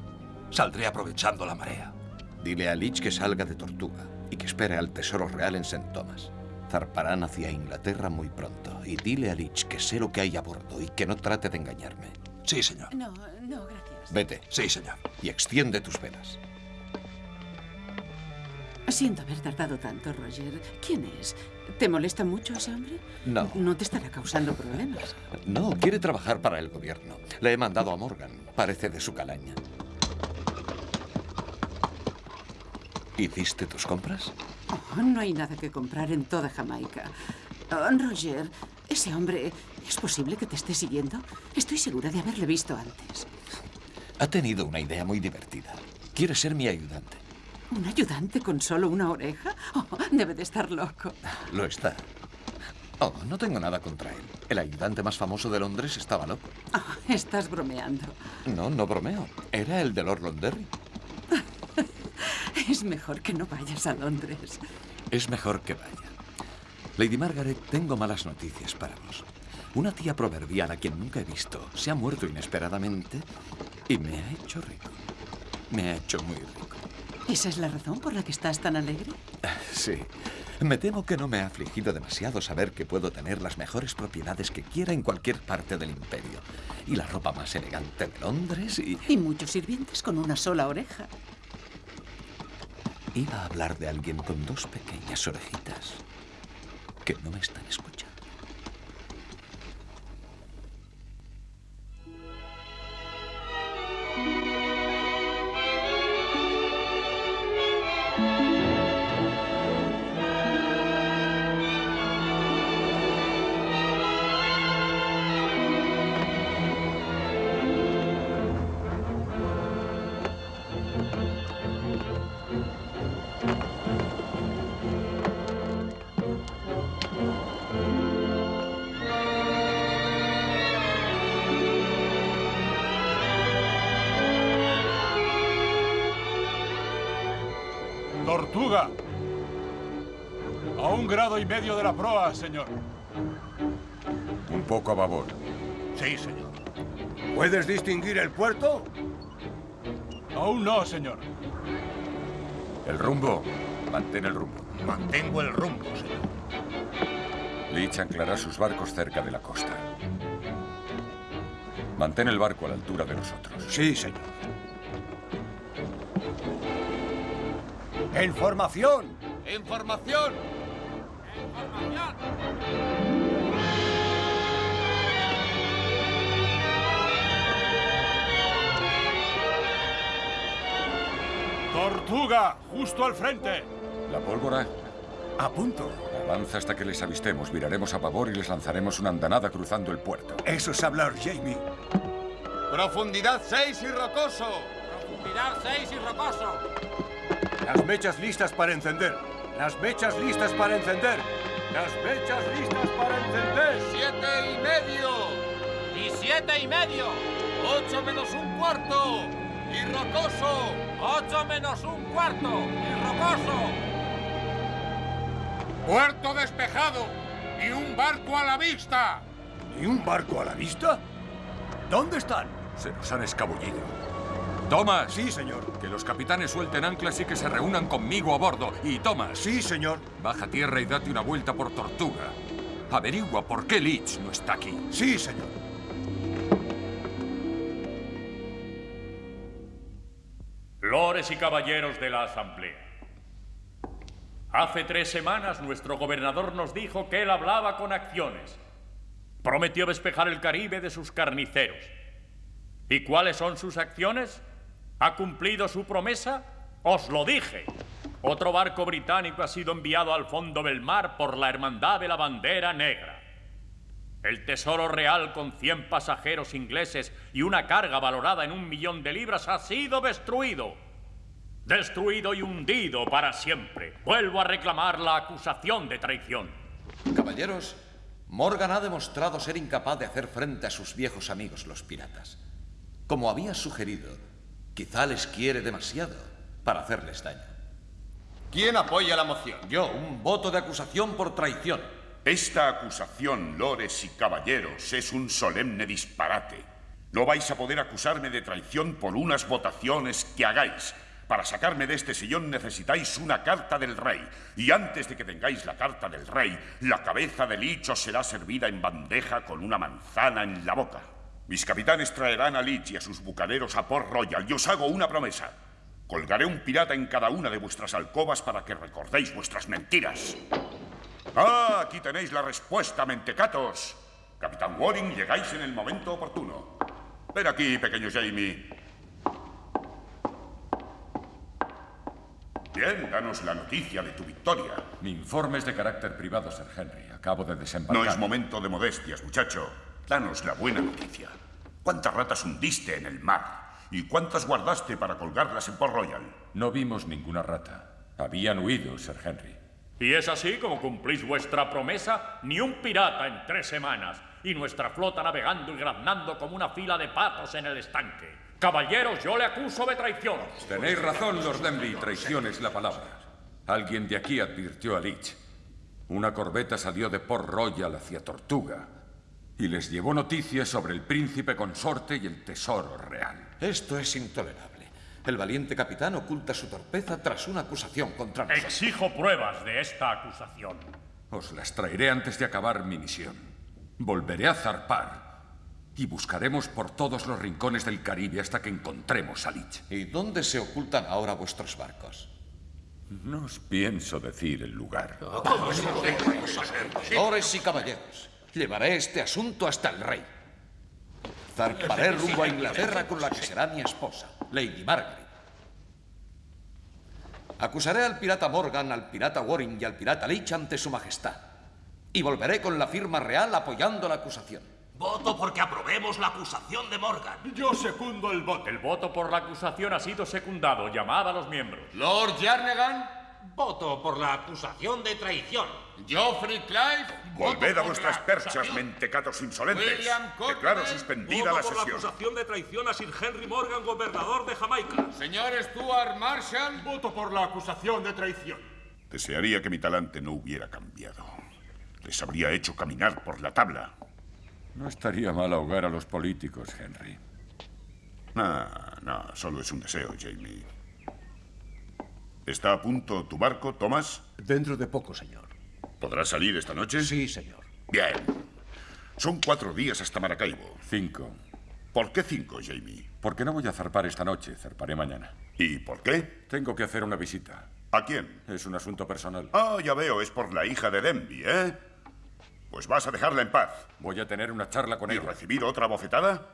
Saldré aprovechando la marea. Dile a Lich que salga de Tortuga y que espere al Tesoro Real en St. Thomas. Zarparán hacia Inglaterra muy pronto. Y dile a Lich que sé lo que hay a bordo y que no trate de engañarme. Sí, señor. No, no, gracias. Vete. Sí, señor. Y extiende tus velas. Siento haber tardado tanto, Roger. ¿Quién es? ¿Te molesta mucho ese hombre? No. No te estará causando problemas. No, quiere trabajar para el gobierno. Le he mandado a Morgan. Parece de su calaña. ¿Hiciste tus compras? Oh, no hay nada que comprar en toda Jamaica. Oh, Roger, ese hombre, ¿es posible que te esté siguiendo? Estoy segura de haberle visto antes. Ha tenido una idea muy divertida. Quiere ser mi ayudante. ¿Un ayudante con solo una oreja? Oh, debe de estar loco. Lo está. Oh, no tengo nada contra él. El ayudante más famoso de Londres estaba loco. Oh, estás bromeando. No, no bromeo. Era el de Lord Londonderry. Es mejor que no vayas a Londres. Es mejor que vaya. Lady Margaret, tengo malas noticias para vos. Una tía proverbial a quien nunca he visto se ha muerto inesperadamente y me ha hecho rico. Me ha hecho muy rico. ¿Esa es la razón por la que estás tan alegre? (laughs) Sí. Me temo que no me ha afligido demasiado saber que puedo tener las mejores propiedades que quiera en cualquier parte del imperio. Y la ropa más elegante de Londres y... Y muchos sirvientes con una sola oreja. Iba a hablar de alguien con dos pequeñas orejitas que no me están escuchando. De la proa, señor. Un poco a babor. Sí, señor. ¿Puedes distinguir el puerto? Aún no, señor. El rumbo. Mantén el rumbo. Mantengo el rumbo, señor. Leach anclará sus barcos cerca de la costa. Mantén el barco a la altura de nosotros. Sí, señor. ¡En formación! ¡En formación! ¡Tortuga! ¡Justo al frente! ¿La pólvora? A punto. Avanza hasta que les avistemos. Viraremos a pavor y les lanzaremos una andanada cruzando el puerto. Eso es hablar, Jamie. Profundidad 6 y rocoso. Profundidad 6 y rocoso. Las mechas listas para encender. Las mechas listas para encender. Las mechas listas para encender. Siete y medio. Y siete y medio. Ocho menos un cuarto. Y rocoso. Ocho menos un cuarto. Y rocoso. Puerto despejado. Y un barco a la vista. ¿Y un barco a la vista? ¿Dónde están? Se nos han escabullido. Thomas. Sí, señor. Que los capitanes suelten anclas y que se reúnan conmigo a bordo. Y Thomas. Sí, señor. Baja tierra y date una vuelta por Tortuga. Averigua por qué Leach no está aquí. Sí, señor. Lores y caballeros de la Asamblea. Hace tres semanas nuestro gobernador nos dijo que él hablaba con acciones. Prometió despejar el Caribe de sus carniceros. ¿Y cuáles son sus acciones? ¿Ha cumplido su promesa? Os lo dije. Otro barco británico ha sido enviado al fondo del mar por la Hermandad de la Bandera Negra. El tesoro real con 100 pasajeros ingleses y una carga valorada en un millón de libras ha sido destruido. Destruido y hundido para siempre. Vuelvo a reclamar la acusación de traición. Caballeros, Morgan ha demostrado ser incapaz de hacer frente a sus viejos amigos los piratas. Como había sugerido, quizá les quiere demasiado para hacerles daño. ¿Quién apoya la moción? Yo, un voto de acusación por traición. Esta acusación, lores y caballeros, es un solemne disparate. No vais a poder acusarme de traición por unas votaciones que hagáis. Para sacarme de este sillón necesitáis una carta del rey. Y antes de que tengáis la carta del rey, la cabeza del Lich os será servida en bandeja con una manzana en la boca. Mis capitanes traerán a Lich y a sus bucaneros a Port Royal y os hago una promesa. Colgaré un pirata en cada una de vuestras alcobas para que recordéis vuestras mentiras. Ah, aquí tenéis la respuesta, mentecatos. Capitán Waring, llegáis en el momento oportuno. Ven aquí, pequeño Jamie. Bien, danos la noticia de tu victoria. Mi informe es de carácter privado, Sir Henry. Acabo de desembarcar. No es momento de modestias, muchacho. Danos la buena noticia. ¿Cuántas ratas hundiste en el mar? ¿Y cuántas guardaste para colgarlas en Port Royal? No vimos ninguna rata. Habían huido, Sir Henry. Y es así como cumplís vuestra promesa, ni un pirata en tres semanas, y nuestra flota navegando y graznando como una fila de patos en el estanque. Caballeros, yo le acuso de traición. Tenéis razón, Lord Denby. Traición es la palabra. Alguien de aquí advirtió a Leach. Una corbeta salió de Port Royal hacia Tortuga y les llevó noticias sobre el príncipe consorte y el tesoro real. Esto es intolerable. El valiente capitán oculta su torpeza tras una acusación contra nosotros. Exijo pruebas de esta acusación. Os las traeré antes de acabar mi misión. Volveré a zarpar y buscaremos por todos los rincones del Caribe hasta que encontremos a Lich. ¿Y dónde se ocultan ahora vuestros barcos? No os pienso decir el lugar. Señores y caballeros, llevaré este asunto hasta el rey. Zarparé (laughs) rumbo a Inglaterra con la que será mi esposa, Lady Margaret. Acusaré al pirata Morgan, al pirata Waring y al pirata Leach ante su majestad. Y volveré con la firma real apoyando la acusación. Voto porque aprobemos la acusación de Morgan. Yo secundo el voto. El voto por la acusación ha sido secundado. Llamad a los miembros. Lord Jarnegan. Voto por la acusación de traición. Geoffrey Clive. Volved a vuestras perchas, mentecatos insolentes. Declaro suspendida Voto la por la sesión. acusación de traición a Sir Henry Morgan, gobernador de Jamaica. Señor Stuart Marshall. Voto por la acusación de traición. Desearía que mi talante no hubiera cambiado. Les habría hecho caminar por la tabla. No estaría mal ahogar a los políticos, Henry. No, no, solo es un deseo, Jamie. ¿Está a punto tu barco, Thomas? Dentro de poco, señor. ¿Podrás salir esta noche? Sí, señor. Bien. Son cuatro días hasta Maracaibo. Cinco. ¿Por qué cinco, Jamie? Porque no voy a zarpar esta noche, zarparé mañana. ¿Y por qué? Tengo que hacer una visita. ¿A quién? Es un asunto personal. Ah, ya veo, es por la hija de Denby, ¿eh? Pues vas a dejarla en paz. Voy a tener una charla con ¿Y ella. recibir otra bofetada?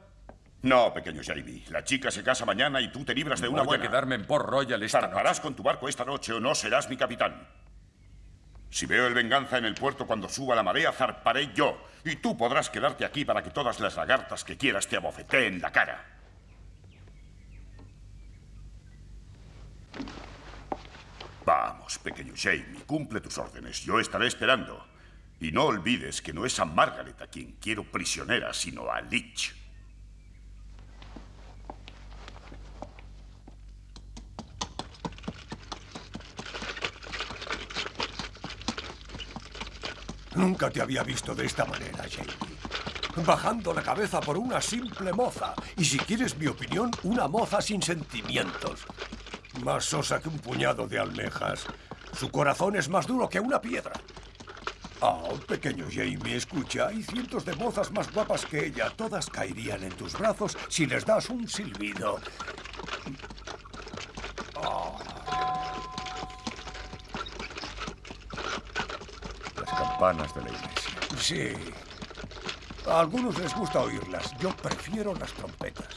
No, pequeño Jamie. La chica se casa mañana y tú te libras de una Voy buena. a quedarme en Port Royal esta Zarparás con tu barco esta noche o no serás mi capitán. Si veo el venganza en el puerto cuando suba la marea, zarparé yo. Y tú podrás quedarte aquí para que todas las lagartas que quieras te abofeteen la cara. Vamos, pequeño Jamie, cumple tus órdenes. Yo estaré esperando. Y no olvides que no es a Margaret a quien quiero prisionera, sino a Leech. Nunca te había visto de esta manera, Jamie. Bajando la cabeza por una simple moza. Y si quieres mi opinión, una moza sin sentimientos. Más sosa que un puñado de almejas. Su corazón es más duro que una piedra. Oh, pequeño Jamie, escucha, hay cientos de mozas más guapas que ella. Todas caerían en tus brazos si les das un silbido. Campanas de la iglesia. sí. A algunos les gusta oírlas. Yo prefiero las trompetas.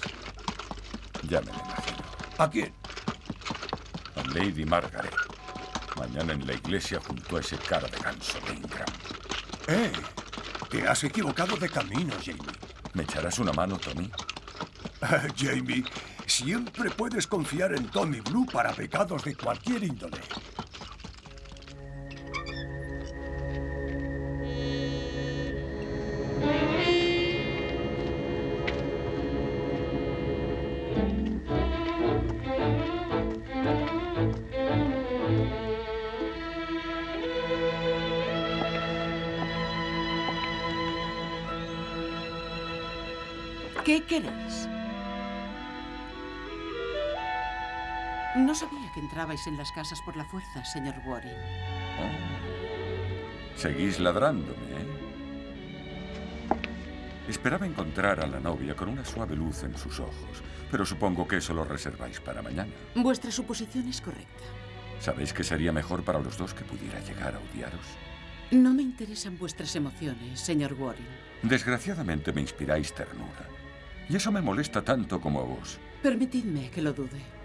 Ya me lo imagino. ¿A quién? A Lady Margaret. Mañana en la iglesia junto a ese cara de ganso de Ingram. ¡Eh! Te has equivocado de camino, Jamie. ¿Me echarás una mano, Tommy? (laughs) Jamie, siempre puedes confiar en Tommy Blue para pecados de cualquier índole. Entrabais en las casas por la fuerza, señor Warren. Seguís ladrándome, ¿eh? Esperaba encontrar a la novia con una suave luz en sus ojos, pero supongo que eso lo reserváis para mañana. Vuestra suposición es correcta. ¿Sabéis que sería mejor para los dos que pudiera llegar a odiaros? No me interesan vuestras emociones, señor Warren. Desgraciadamente me inspiráis ternura. Y eso me molesta tanto como a vos. Permitidme que lo dude.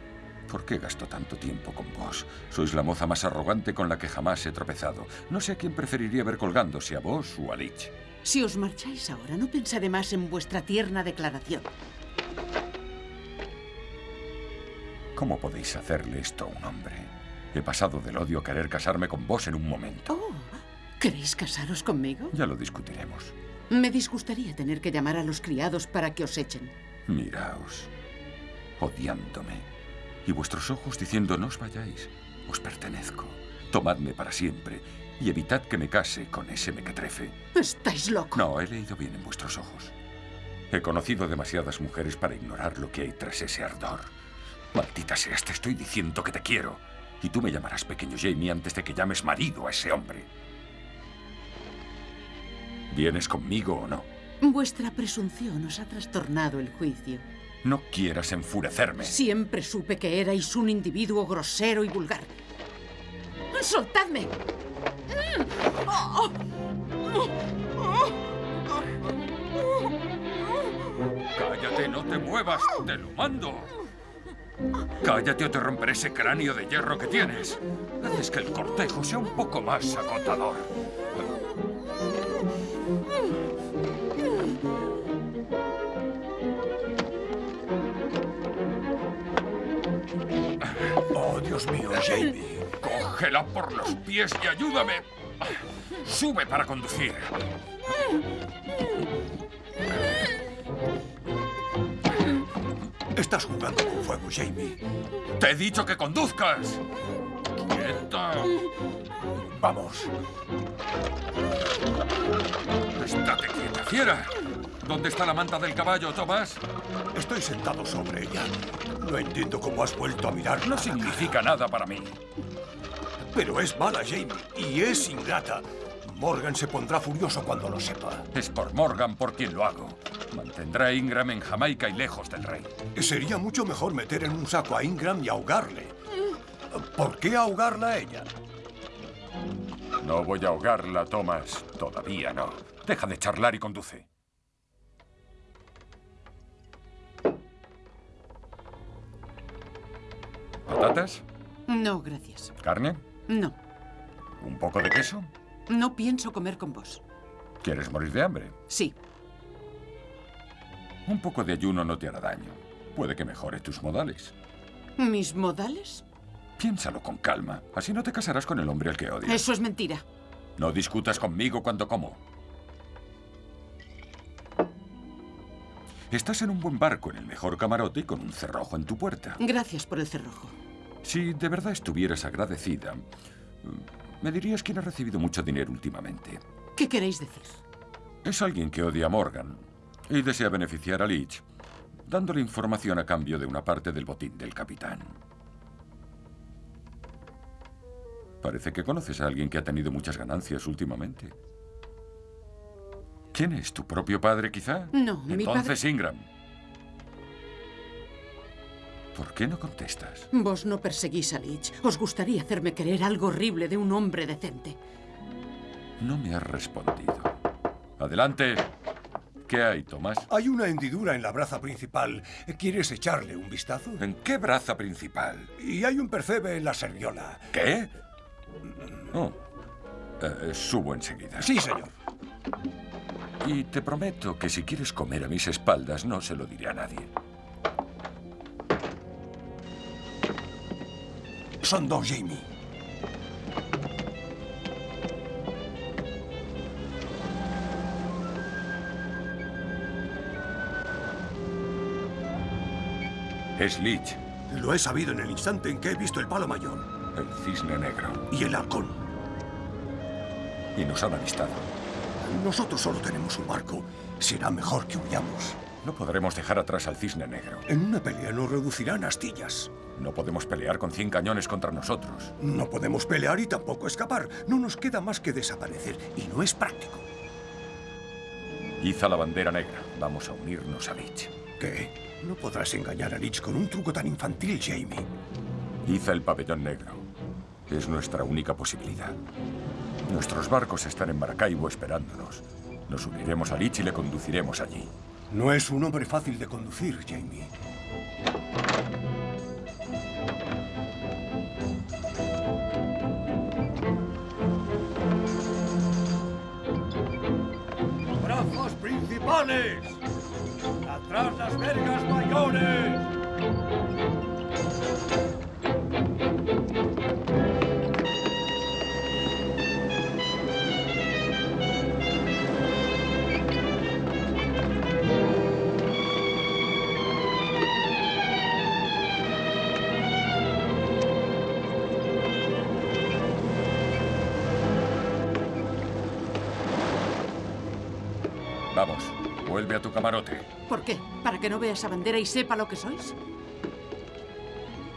¿Por qué gasto tanto tiempo con vos? Sois la moza más arrogante con la que jamás he tropezado. No sé a quién preferiría ver colgándose, a vos o a Lich. Si os marcháis ahora, no pensaré más en vuestra tierna declaración. ¿Cómo podéis hacerle esto a un hombre? He pasado del odio a querer casarme con vos en un momento. Oh, ¿queréis casaros conmigo? Ya lo discutiremos. Me disgustaría tener que llamar a los criados para que os echen. Miraos, odiándome. Y vuestros ojos diciendo, no os vayáis, os pertenezco. Tomadme para siempre y evitad que me case con ese mequetrefe. Estáis loco. No, he leído bien en vuestros ojos. He conocido demasiadas mujeres para ignorar lo que hay tras ese ardor. Maldita seas, te estoy diciendo que te quiero. Y tú me llamarás pequeño Jamie antes de que llames marido a ese hombre. ¿Vienes conmigo o no? Vuestra presunción os ha trastornado el juicio. No quieras enfurecerme. Siempre supe que erais un individuo grosero y vulgar. ¡Soltadme! Cállate, no te muevas, te lo mando. Cállate o te romperé ese cráneo de hierro que tienes. Haces que el cortejo sea un poco más agotador. Dios mío, Jamie. Cógela por los pies y ayúdame. Sube para conducir. Estás jugando con fuego, Jamie. Te he dicho que conduzcas. ¡Quieta! Vamos. ¡Estate quieta, fiera! ¿Dónde está la manta del caballo, Tomás? Estoy sentado sobre ella. No entiendo cómo has vuelto a mirar. No significa nada para mí. Pero es mala, Jamie, y es ingrata. Morgan se pondrá furioso cuando lo sepa. Es por Morgan por quien lo hago. Mantendrá a Ingram en Jamaica y lejos del rey. Sería mucho mejor meter en un saco a Ingram y ahogarle. ¿Por qué ahogarla a ella? No voy a ahogarla, Thomas. Todavía no. Deja de charlar y conduce. ¿Patatas? No, gracias. ¿Carne? No. ¿Un poco de queso? No pienso comer con vos. ¿Quieres morir de hambre? Sí. Un poco de ayuno no te hará daño. Puede que mejore tus modales. ¿Mis modales? Piénsalo con calma. Así no te casarás con el hombre al que odias. Eso es mentira. No discutas conmigo cuando como. Estás en un buen barco, en el mejor camarote y con un cerrojo en tu puerta. Gracias por el cerrojo. Si de verdad estuvieras agradecida, me dirías quién ha recibido mucho dinero últimamente. ¿Qué queréis decir? Es alguien que odia a Morgan y desea beneficiar a Leach, dándole información a cambio de una parte del botín del capitán. Parece que conoces a alguien que ha tenido muchas ganancias últimamente. ¿Quién es? ¿Tu propio padre, quizá? No, mi padre... Entonces, Ingram. ¿Por qué no contestas? Vos no perseguís a Leach. Os gustaría hacerme creer algo horrible de un hombre decente. No me has respondido. Adelante. ¿Qué hay, Tomás? Hay una hendidura en la braza principal. ¿Quieres echarle un vistazo? ¿En qué braza principal? Y hay un percebe en la serviola. ¿Qué? Oh. Eh, subo enseguida. Sí, señor. Y te prometo que si quieres comer a mis espaldas, no se lo diré a nadie. Son dos, Jamie. Es Leach. Lo he sabido en el instante en que he visto el palo mayor. El cisne negro. Y el halcón. Y nos han avistado. Nosotros solo tenemos un barco. Será mejor que huyamos. No podremos dejar atrás al cisne negro. En una pelea nos reducirán a astillas. No podemos pelear con 100 cañones contra nosotros. No podemos pelear y tampoco escapar. No nos queda más que desaparecer. Y no es práctico. Iza la bandera negra. Vamos a unirnos a Leach. ¿Qué? No podrás engañar a Leach con un truco tan infantil, Jamie. Iza el pabellón negro. Es nuestra única posibilidad. Nuestros barcos están en Maracaibo esperándonos. Nos uniremos a Leach y le conduciremos allí. No es un hombre fácil de conducir, Jamie. ¡Brazos principales! ¡Atrás las vergas mayores! A tu camarote. ¿Por qué? ¿Para que no vea esa bandera y sepa lo que sois?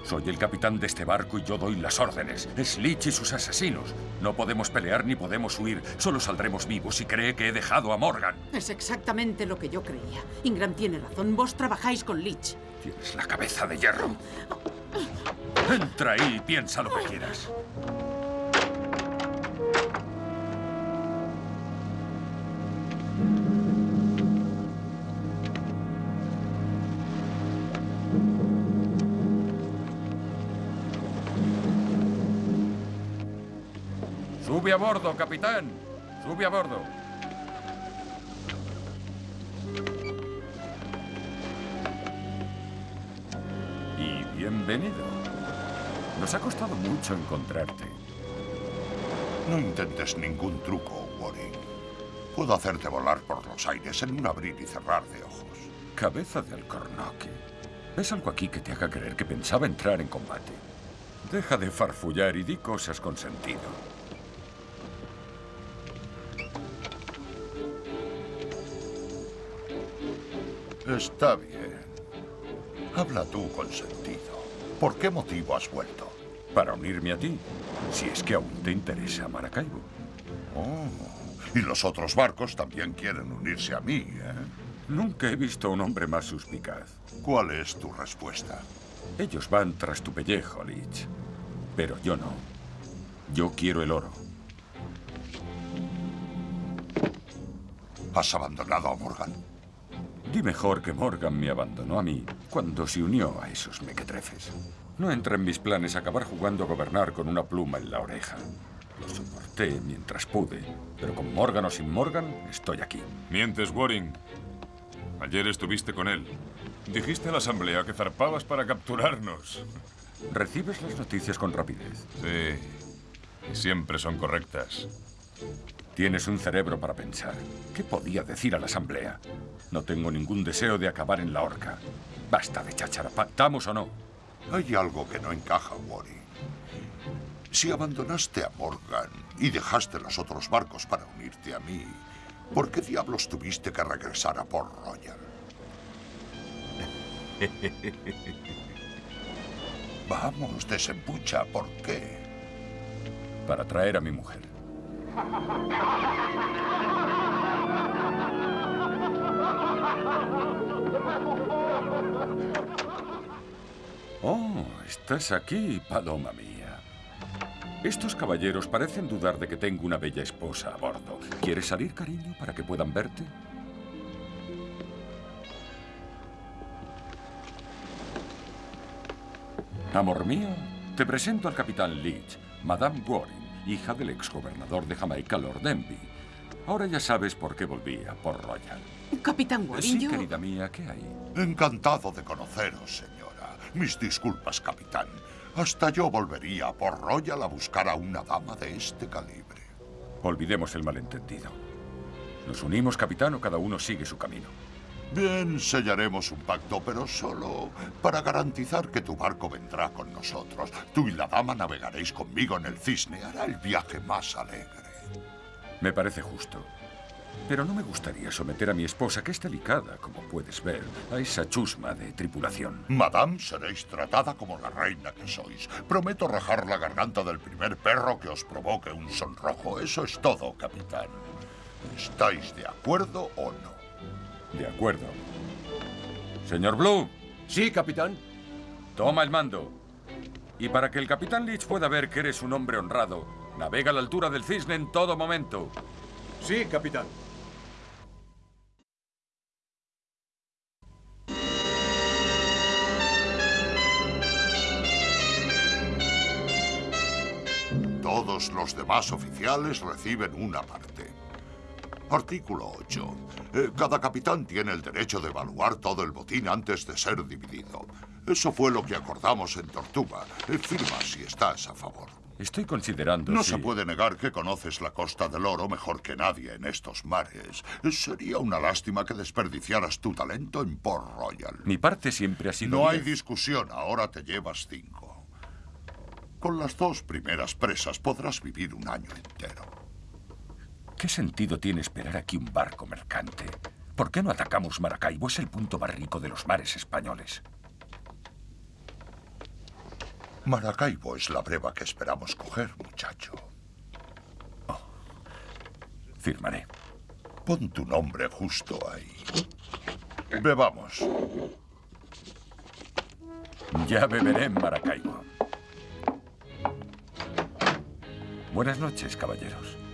Soy el capitán de este barco y yo doy las órdenes. Es Leach y sus asesinos. No podemos pelear ni podemos huir. Solo saldremos vivos si cree que he dejado a Morgan. Es exactamente lo que yo creía. Ingram tiene razón. Vos trabajáis con Leach. Tienes la cabeza de hierro. Entra ahí y piensa lo que quieras. A bordo, capitán. Sube a bordo. Y bienvenido. Nos ha costado mucho encontrarte. No intentes ningún truco, Warren. Puedo hacerte volar por los aires en un abrir y cerrar de ojos. Cabeza de alcornoque. ¿Ves algo aquí que te haga creer que pensaba entrar en combate? Deja de farfullar y di cosas con sentido. Está bien. Habla tú con sentido. ¿Por qué motivo has vuelto? Para unirme a ti, si es que aún te interesa Maracaibo. Oh, y los otros barcos también quieren unirse a mí, ¿eh? Nunca he visto a un hombre más suspicaz. ¿Cuál es tu respuesta? Ellos van tras tu pellejo, Lich. Pero yo no. Yo quiero el oro. ¿Has abandonado a Morgan? Di mejor que Morgan me abandonó a mí cuando se unió a esos mequetrefes. No entra en mis planes acabar jugando a gobernar con una pluma en la oreja. Lo soporté mientras pude, pero con Morgan o sin Morgan, estoy aquí. Mientes, Waring. Ayer estuviste con él. Dijiste a la asamblea que zarpabas para capturarnos. Recibes las noticias con rapidez. Sí, y siempre son correctas. Tienes un cerebro para pensar. ¿Qué podía decir a la asamblea? No tengo ningún deseo de acabar en la horca. Basta de cháchara. ¿Pactamos o no? Hay algo que no encaja, Waring. Si abandonaste a Morgan y dejaste los otros barcos para unirte a mí, ¿por qué diablos tuviste que regresar a Port Royal? (laughs) Vamos, desempucha, ¿por qué? Para traer a mi mujer. (laughs) Oh, estás aquí, paloma mía. Estos caballeros parecen dudar de que tengo una bella esposa a bordo. ¿Quieres salir, cariño, para que puedan verte? Amor mío, te presento al capitán Leach, Madame Waring, hija del exgobernador de Jamaica, Lord Envy. Ahora ya sabes por qué volví a Port Royal. Capitán Waring, Sí, yo... querida mía, ¿qué hay? Encantado de conoceros, señora. Mis disculpas, capitán. Hasta yo volvería a Port Royal a buscar a una dama de este calibre. Olvidemos el malentendido. Nos unimos, capitán, o cada uno sigue su camino. Bien, sellaremos un pacto, pero solo para garantizar que tu barco vendrá con nosotros. Tú y la dama navegaréis conmigo en el cisne. Hará el viaje más alegre. Me parece justo. Pero no me gustaría someter a mi esposa, que es delicada, como puedes ver, a esa chusma de tripulación. Madame, seréis tratada como la reina que sois. Prometo rajar la garganta del primer perro que os provoque un sonrojo. Eso es todo, capitán. ¿Estáis de acuerdo o no? De acuerdo. Señor Blue. Sí, capitán. Toma el mando. Y para que el capitán Leach pueda ver que eres un hombre honrado, navega a la altura del cisne en todo momento. Sí, capitán. Todos los demás oficiales reciben una parte. Artículo 8. Eh, cada capitán tiene el derecho de evaluar todo el botín antes de ser dividido. Eso fue lo que acordamos en Tortuga. Eh, firma si estás a favor. Estoy considerando No si- se puede negar que conoces la Costa del Oro mejor que nadie en estos mares. Eh, Sería una lástima que desperdiciaras tu talento en Port Royal. Mi parte siempre ha sido... No hay discusión, ahora te llevas cinco. Con las dos primeras presas podrás vivir un año entero. ¿Qué sentido tiene esperar aquí un barco mercante? ¿Por qué no atacamos Maracaibo? Es el punto más rico de los mares españoles. Maracaibo es la breva que esperamos coger, muchacho. Firmaré. Pon tu nombre justo ahí. Bebamos. Ya beberé en Maracaibo. Buenas noches, caballeros.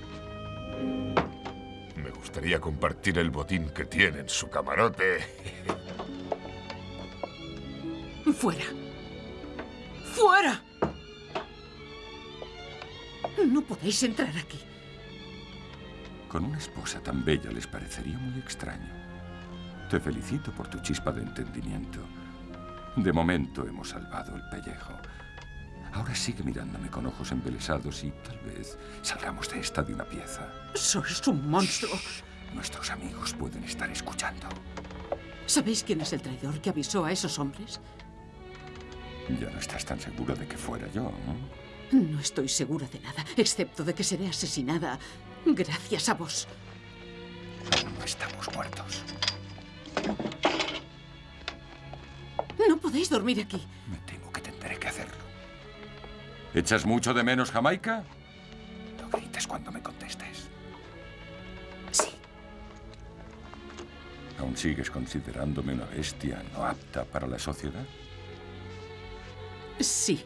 Me gustaría compartir el botín que tiene en su camarote. Fuera. ¡Fuera! No podéis entrar aquí. Con una esposa tan bella les parecería muy extraño. Te felicito por tu chispa de entendimiento. De momento hemos salvado el pellejo. Ahora sigue mirándome con ojos embelesados y tal vez salgamos de esta de una pieza. Sois un monstruo. Nuestros amigos pueden estar escuchando. ¿Sabéis quién es el traidor que avisó a esos hombres? Ya no estás tan seguro de que fuera yo, ¿no? No estoy segura de nada, excepto de que seré asesinada gracias a vos. No estamos muertos. No podéis dormir aquí. Hacerlo. ¿Echas mucho de menos Jamaica? No grites cuando me contestes. Sí. ¿Aún sigues considerándome una bestia no apta para la sociedad? Sí.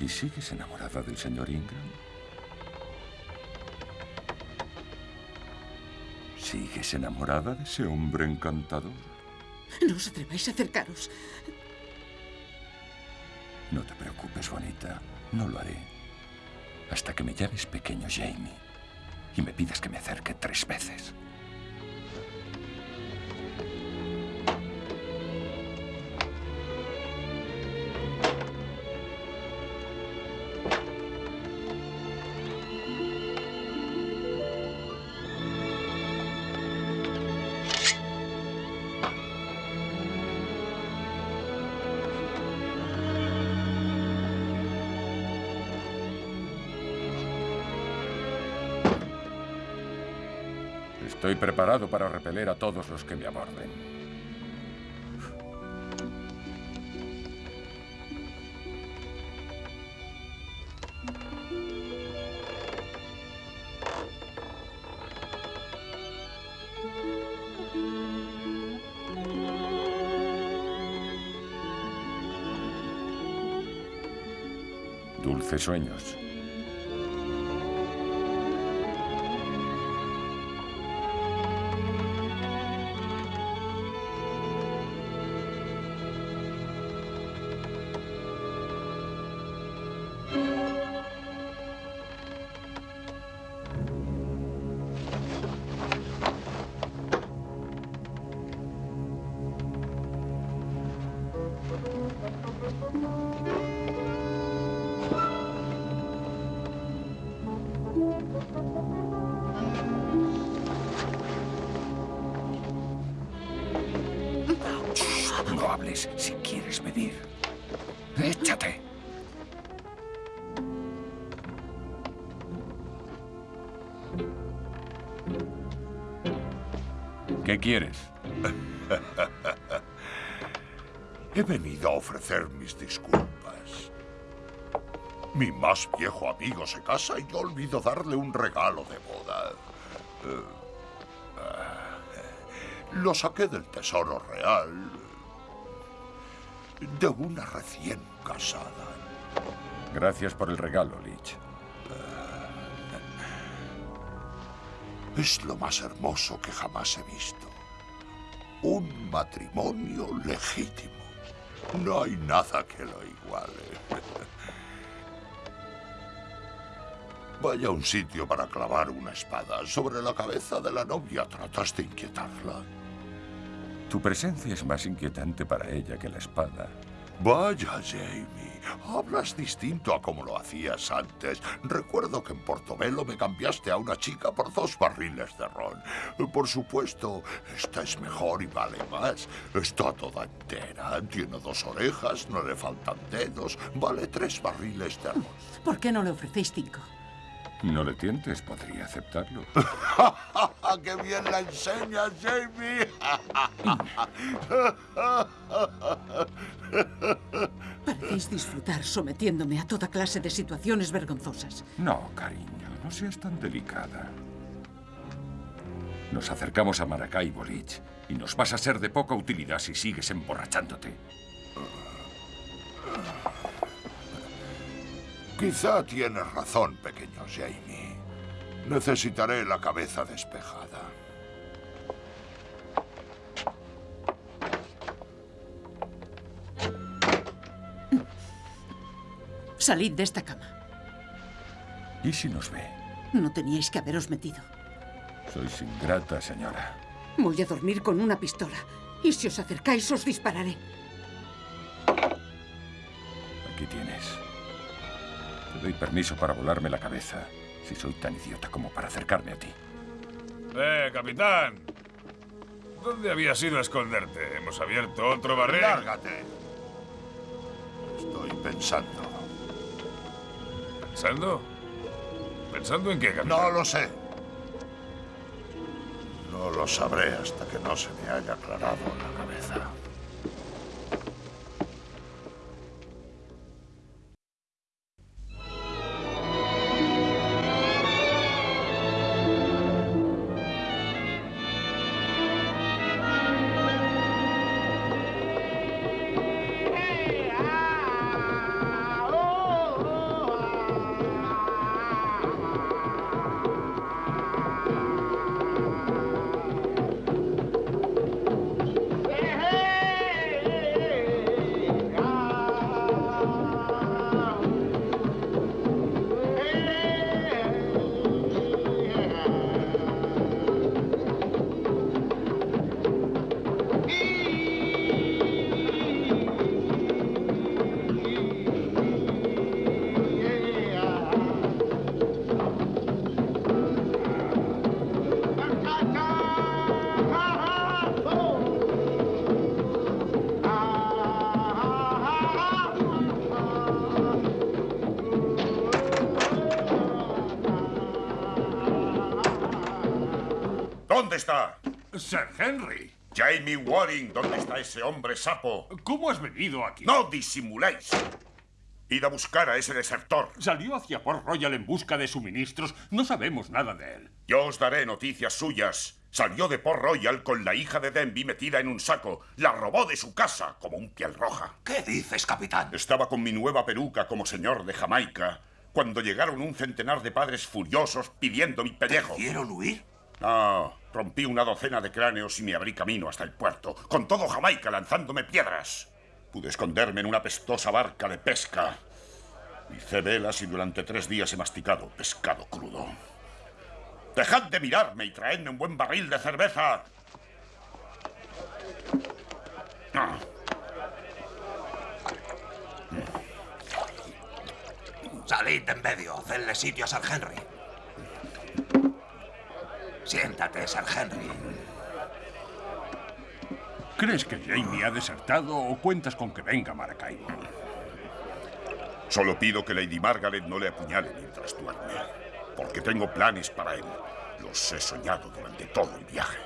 ¿Y sigues enamorada del señor Ingram? ¿Sigues enamorada de ese hombre encantador? No os atreváis a acercaros. No te preocupes, bonita. No lo haré. Hasta que me llames pequeño Jamie y me pidas que me acerque tres veces. Estoy preparado para repeler a todos los que me aborden. Dulces sueños. Si quieres medir. Échate. ¿Qué quieres? (laughs) He venido a ofrecer mis disculpas. Mi más viejo amigo se casa y yo olvido darle un regalo de boda. Eh, ah, lo saqué del tesoro real de una recién casada. Gracias por el regalo, Lich. Es lo más hermoso que jamás he visto. Un matrimonio legítimo. No hay nada que lo iguale. (laughs) Vaya a un sitio para clavar una espada sobre la cabeza de la novia. Tratas de inquietarla. Tu presencia es más inquietante para ella que la espada. Vaya, Jamie. Hablas distinto a como lo hacías antes. Recuerdo que en Portobelo me cambiaste a una chica por dos barriles de ron. Por supuesto, esta es mejor y vale más. Está toda entera. Tiene dos orejas, no le faltan dedos. Vale tres barriles de ron. ¿Por qué no le ofrecéis cinco? No le tientes, podría aceptarlo. (laughs) ¡Qué bien la enseñas, Jamie! Parecéis disfrutar sometiéndome a toda clase de situaciones vergonzosas. No, cariño, no seas tan delicada. Nos acercamos a Maracaibo, Lich, y nos vas a ser de poca utilidad si sigues emborrachándote. Quizá tienes razón, pequeño Jamie. Necesitaré la cabeza despejada. Salid de esta cama. ¿Y si nos ve? No teníais que haberos metido. Sois ingrata, señora. Voy a dormir con una pistola. Y si os acercáis, os dispararé. Aquí tienes. Te doy permiso para volarme la cabeza, si soy tan idiota como para acercarme a ti. ¡Eh, capitán! ¿Dónde habías ido a esconderte? ¿Hemos abierto otro barril? Lárgate. Pensando. ¿Pensando? ¿Pensando en qué, capitán? No lo sé. No lo sabré hasta que no se me haya aclarado la cabeza. Henry. Jamie Waring, ¿dónde está ese hombre sapo? ¿Cómo has venido aquí? No disimuléis. Id a buscar a ese desertor. Salió hacia Port Royal en busca de suministros. No sabemos nada de él. Yo os daré noticias suyas. Salió de Port Royal con la hija de Denby metida en un saco. La robó de su casa como un piel roja. ¿Qué dices, capitán? Estaba con mi nueva peluca como señor de Jamaica cuando llegaron un centenar de padres furiosos pidiendo mi pellejo. ¿Quieron huir? No, rompí una docena de cráneos y me abrí camino hasta el puerto, con todo Jamaica lanzándome piedras. Pude esconderme en una pestosa barca de pesca. Hice velas y durante tres días he masticado pescado crudo. Dejad de mirarme y traedme un buen barril de cerveza. Salid en medio, hacedle sitio a Sir Henry. Siéntate, Sir Henry. ¿Crees que Jamie ha desertado o cuentas con que venga Maracaibo? Solo pido que Lady Margaret no le apuñale mientras duerme, porque tengo planes para él. Los he soñado durante todo el viaje.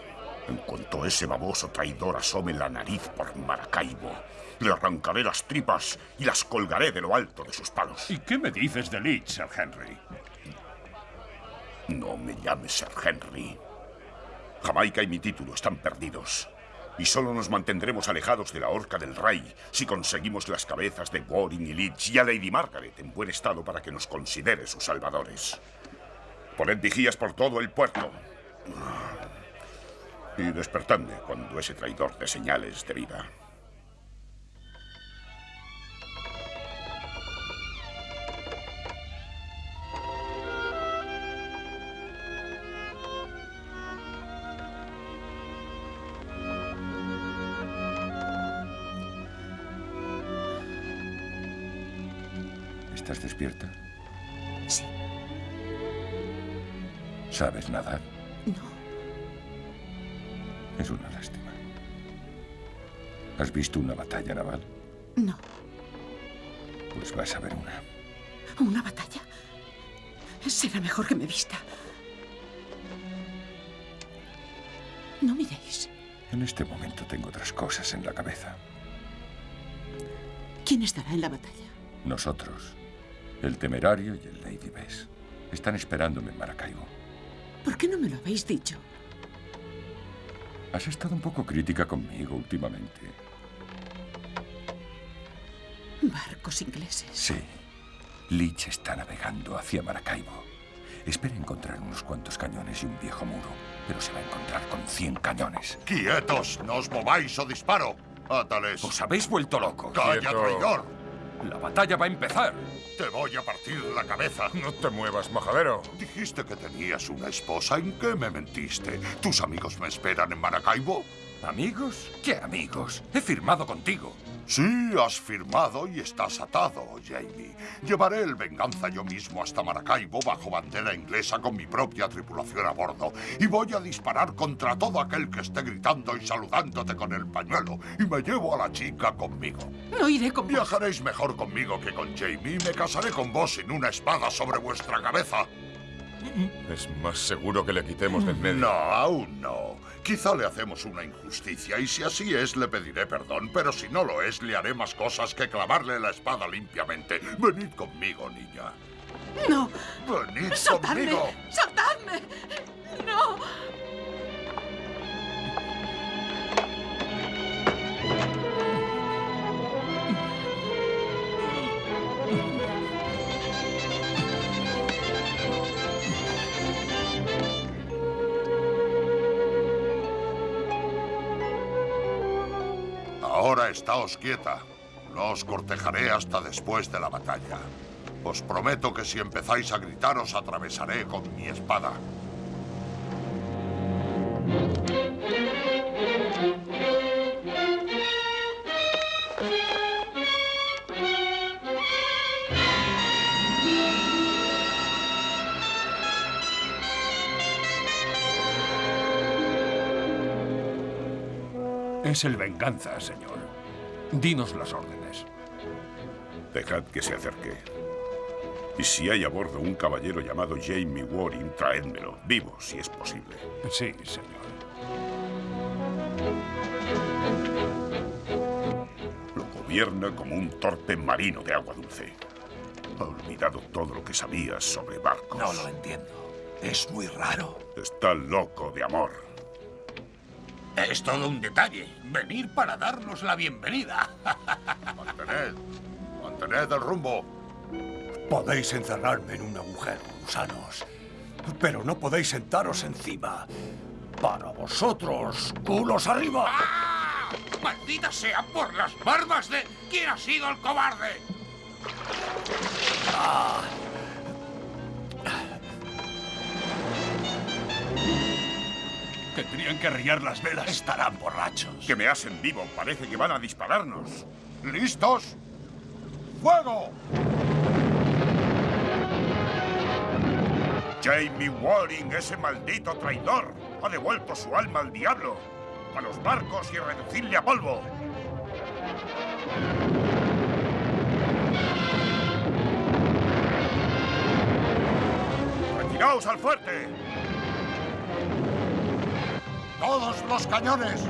En cuanto ese baboso traidor asome la nariz por Maracaibo, le arrancaré las tripas y las colgaré de lo alto de sus palos. ¿Y qué me dices de Leeds, Sir Henry? No me llames Sir Henry. Jamaica y mi título están perdidos. Y solo nos mantendremos alejados de la horca del rey si conseguimos las cabezas de Waring y Leeds y a Lady Margaret en buen estado para que nos considere sus salvadores. Poned vigías por todo el puerto. Y despertadme cuando ese traidor dé señales de vida. Despierta? Sí. ¿Sabes nadar? No. Es una lástima. ¿Has visto una batalla naval? No. Pues vas a ver una. ¿Una batalla? Será mejor que me vista. No miréis. En este momento tengo otras cosas en la cabeza. ¿Quién estará en la batalla? Nosotros, el temerario y el Lady Bess, están esperándome en Maracaibo. ¿Por qué no me lo habéis dicho? Has estado un poco crítica conmigo últimamente. Barcos ingleses. Sí. Leach está navegando hacia Maracaibo. Espera encontrar unos cuantos cañones y un viejo muro, pero se va a encontrar con 100 cañones. ¡Quietos! ¡No os mováis o disparo! ¡Átales! ¡Os habéis vuelto locos! ¡Calla, traidor! ¡La batalla va a empezar! Te voy a partir la cabeza. No te muevas, majadero. Dijiste que tenías una esposa. ¿En qué me mentiste? ¿Tus amigos me esperan en Maracaibo? ¿Amigos? ¿Qué amigos? He firmado contigo. Sí, has firmado y estás atado, Jamie. Llevaré el venganza yo mismo hasta Maracaibo bajo bandera inglesa con mi propia tripulación a bordo. Y voy a disparar contra todo aquel que esté gritando y saludándote con el pañuelo. Y me llevo a la chica conmigo. No iré con vos. Viajaréis mejor conmigo que con Jamie y me casaré con vos sin una espada sobre vuestra cabeza. Es más seguro que le quitemos de en medio. No, aún no. Quizá le hacemos una injusticia y si así es le pediré perdón, pero si no lo es le haré más cosas que clavarle la espada limpiamente. Venid conmigo, niña. No. Venid ¡Soltadme! conmigo. ¡Soltadme! ¡No! Estáos quieta. No os cortejaré hasta después de la batalla. Os prometo que si empezáis a gritar os atravesaré con mi espada. Es el venganza, señor. Dinos las órdenes. Dejad que se acerque. Y si hay a bordo un caballero llamado Jamie Waring, traédmelo, vivo, si es posible. Sí, señor. Lo gobierna como un torpe marino de agua dulce. Ha olvidado todo lo que sabías sobre barcos. No lo entiendo. Es muy raro. Está loco de amor. Es todo un detalle. Venir para darnos la bienvenida. (laughs) Mantened. Mantened el rumbo. Podéis encerrarme en un agujero, gusanos, pero no podéis sentaros encima. Para vosotros, culos arriba. ¡Ah! ¡Maldita sea por las barbas de... ¿Quién ha sido el cobarde? Ah. Tendrían que arriar las velas. Estarán borrachos. Que me hacen vivo. Parece que van a dispararnos. ¿Listos? ¡Fuego! Jamie Waring, ese maldito traidor, ha devuelto su alma al diablo. A los barcos y reducirle a polvo. ¡Retiraos al fuerte! ¡Todos los cañones!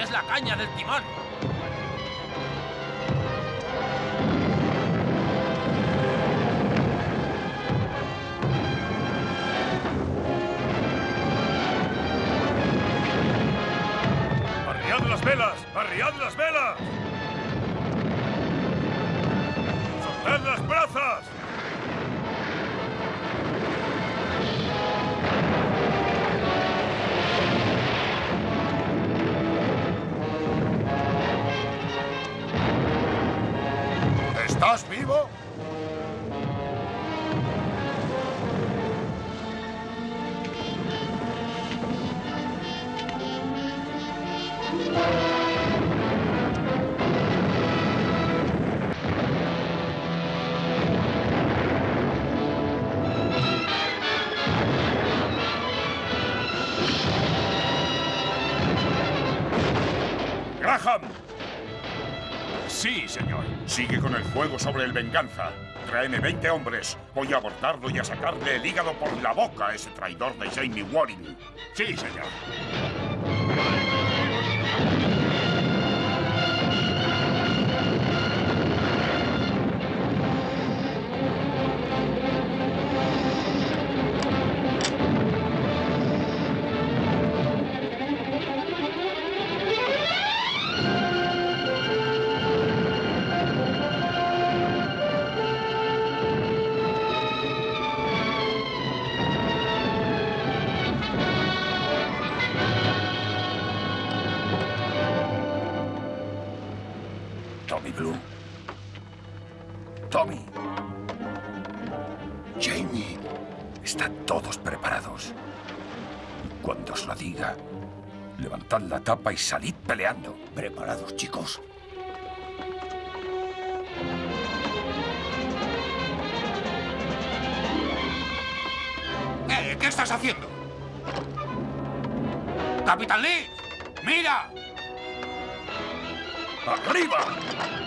Es la caña del timón. Sobre el Venganza. Tráeme 20 hombres. Voy a abordarlo y a sacarle el hígado por la boca a ese traidor de Jamie Waring. Sí, señor. Levantad la tapa y salid peleando. ¿Preparados, chicos? Eh, ¿Qué estás haciendo? ¡Capitán Lee! ¡Mira! ¡Arriba!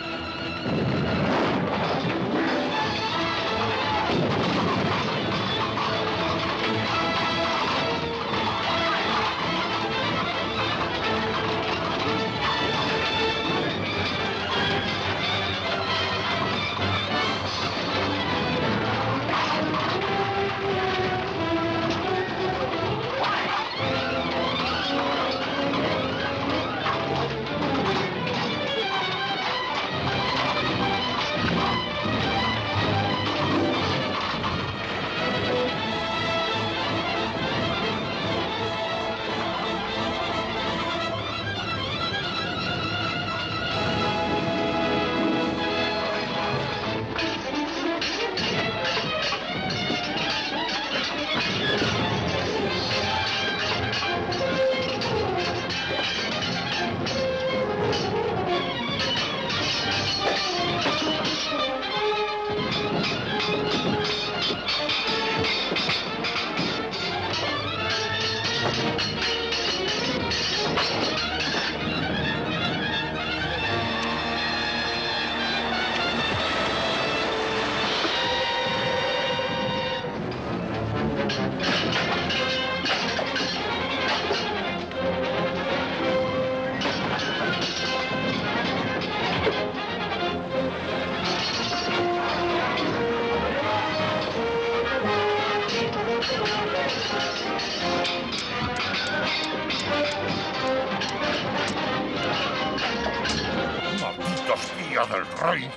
¡Maldita espía del rey!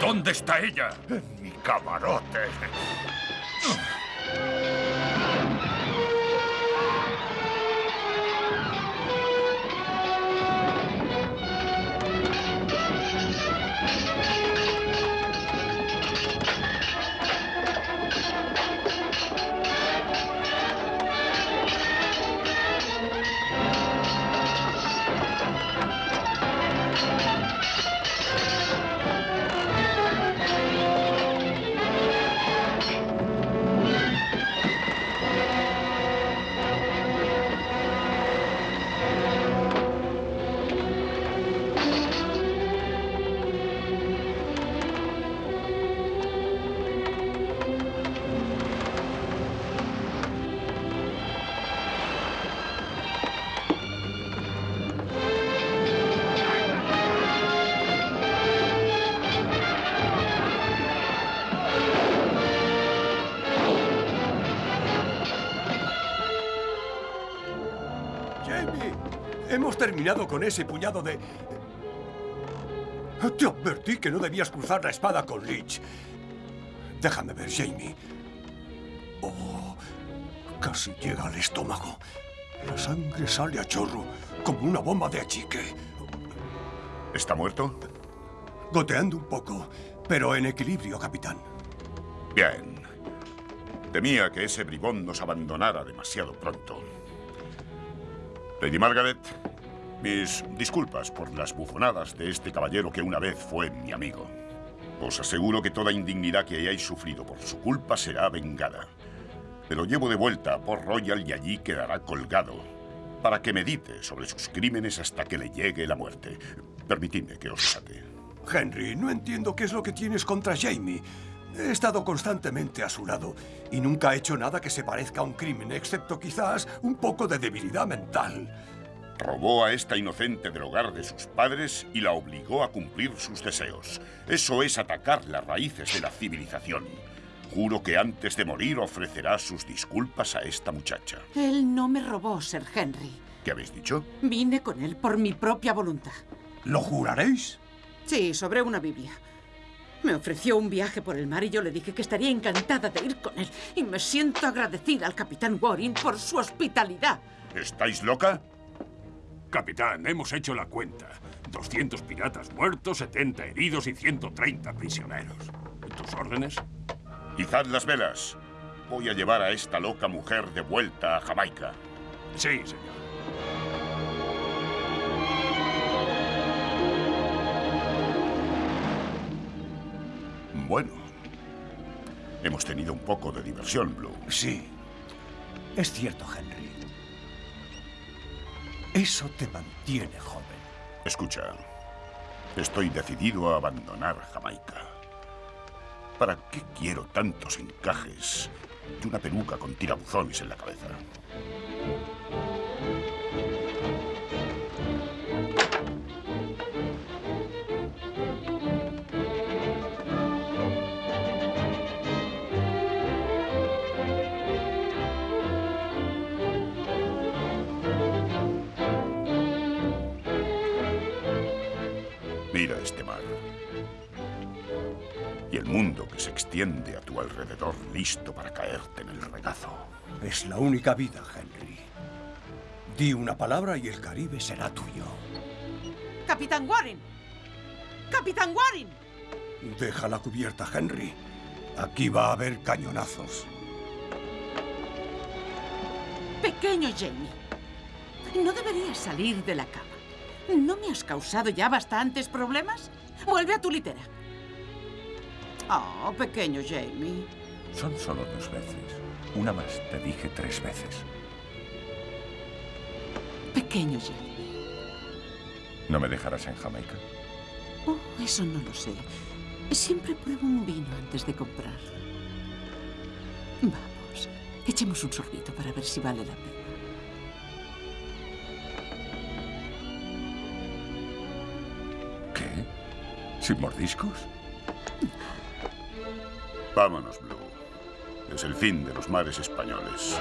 ¿Dónde está ella? En mi camarote. Terminado con ese puñado de... Te advertí que no debías cruzar la espada con Lich. Déjame ver, Jamie. Oh, casi llega al estómago. La sangre sale a chorro, como una bomba de achique. ¿Está muerto? Goteando un poco, pero en equilibrio, capitán. Bien. Temía que ese bribón nos abandonara demasiado pronto. Lady Margaret, mis disculpas por las bufonadas de este caballero que una vez fue mi amigo. Os aseguro que toda indignidad que hayáis sufrido por su culpa será vengada. Pero llevo de vuelta a Port Royal y allí quedará colgado. Para que medite sobre sus crímenes hasta que le llegue la muerte. Permitidme que os trate. Henry, no entiendo qué es lo que tienes contra Jamie. He estado constantemente a su lado y nunca ha hecho nada que se parezca a un crimen, excepto quizás un poco de debilidad mental. Robó a esta inocente del hogar de sus padres y la obligó a cumplir sus deseos. Eso es atacar las raíces de la civilización. Juro que antes de morir ofrecerá sus disculpas a esta muchacha. Él no me robó, Sir Henry. ¿Qué habéis dicho? Vine con él por mi propia voluntad. ¿Lo juraréis? Sí, sobre una Biblia. Me ofreció un viaje por el mar y yo le dije que estaría encantada de ir con él. Y me siento agradecida al capitán Warren por su hospitalidad. ¿Estáis loca? Capitán, hemos hecho la cuenta. 200 piratas muertos, 70 heridos y 130 prisioneros. ¿Tus órdenes? Izad las velas. Voy a llevar a esta loca mujer de vuelta a Jamaica. Sí, señor. Bueno. Hemos tenido un poco de diversión, Blue. Sí. Es cierto, Henry. Eso te mantiene joven. Escucha. Estoy decidido a abandonar Jamaica. ¿Para qué quiero tantos encajes y una peluca con tirabuzones en la cabeza? Mundo que se extiende a tu alrededor listo para caerte en el regazo. Es la única vida, Henry. Di una palabra y el Caribe será tuyo. ¡Capitán Warren! ¡Capitán Warren! Deja la cubierta, Henry. Aquí va a haber cañonazos. Pequeño Jamie, no deberías salir de la cama. ¿No me has causado ya bastantes problemas? Vuelve a tu litera. Oh, pequeño Jamie. Son solo dos veces. Una más, te dije tres veces. Pequeño Jamie. ¿No me dejarás en Jamaica? Oh, eso no lo sé. Siempre pruebo un vino antes de comprar. Vamos, echemos un sorbito para ver si vale la pena. ¿Qué? ¿Sin mordiscos? Vámonos, Blue. Es el fin de los mares españoles.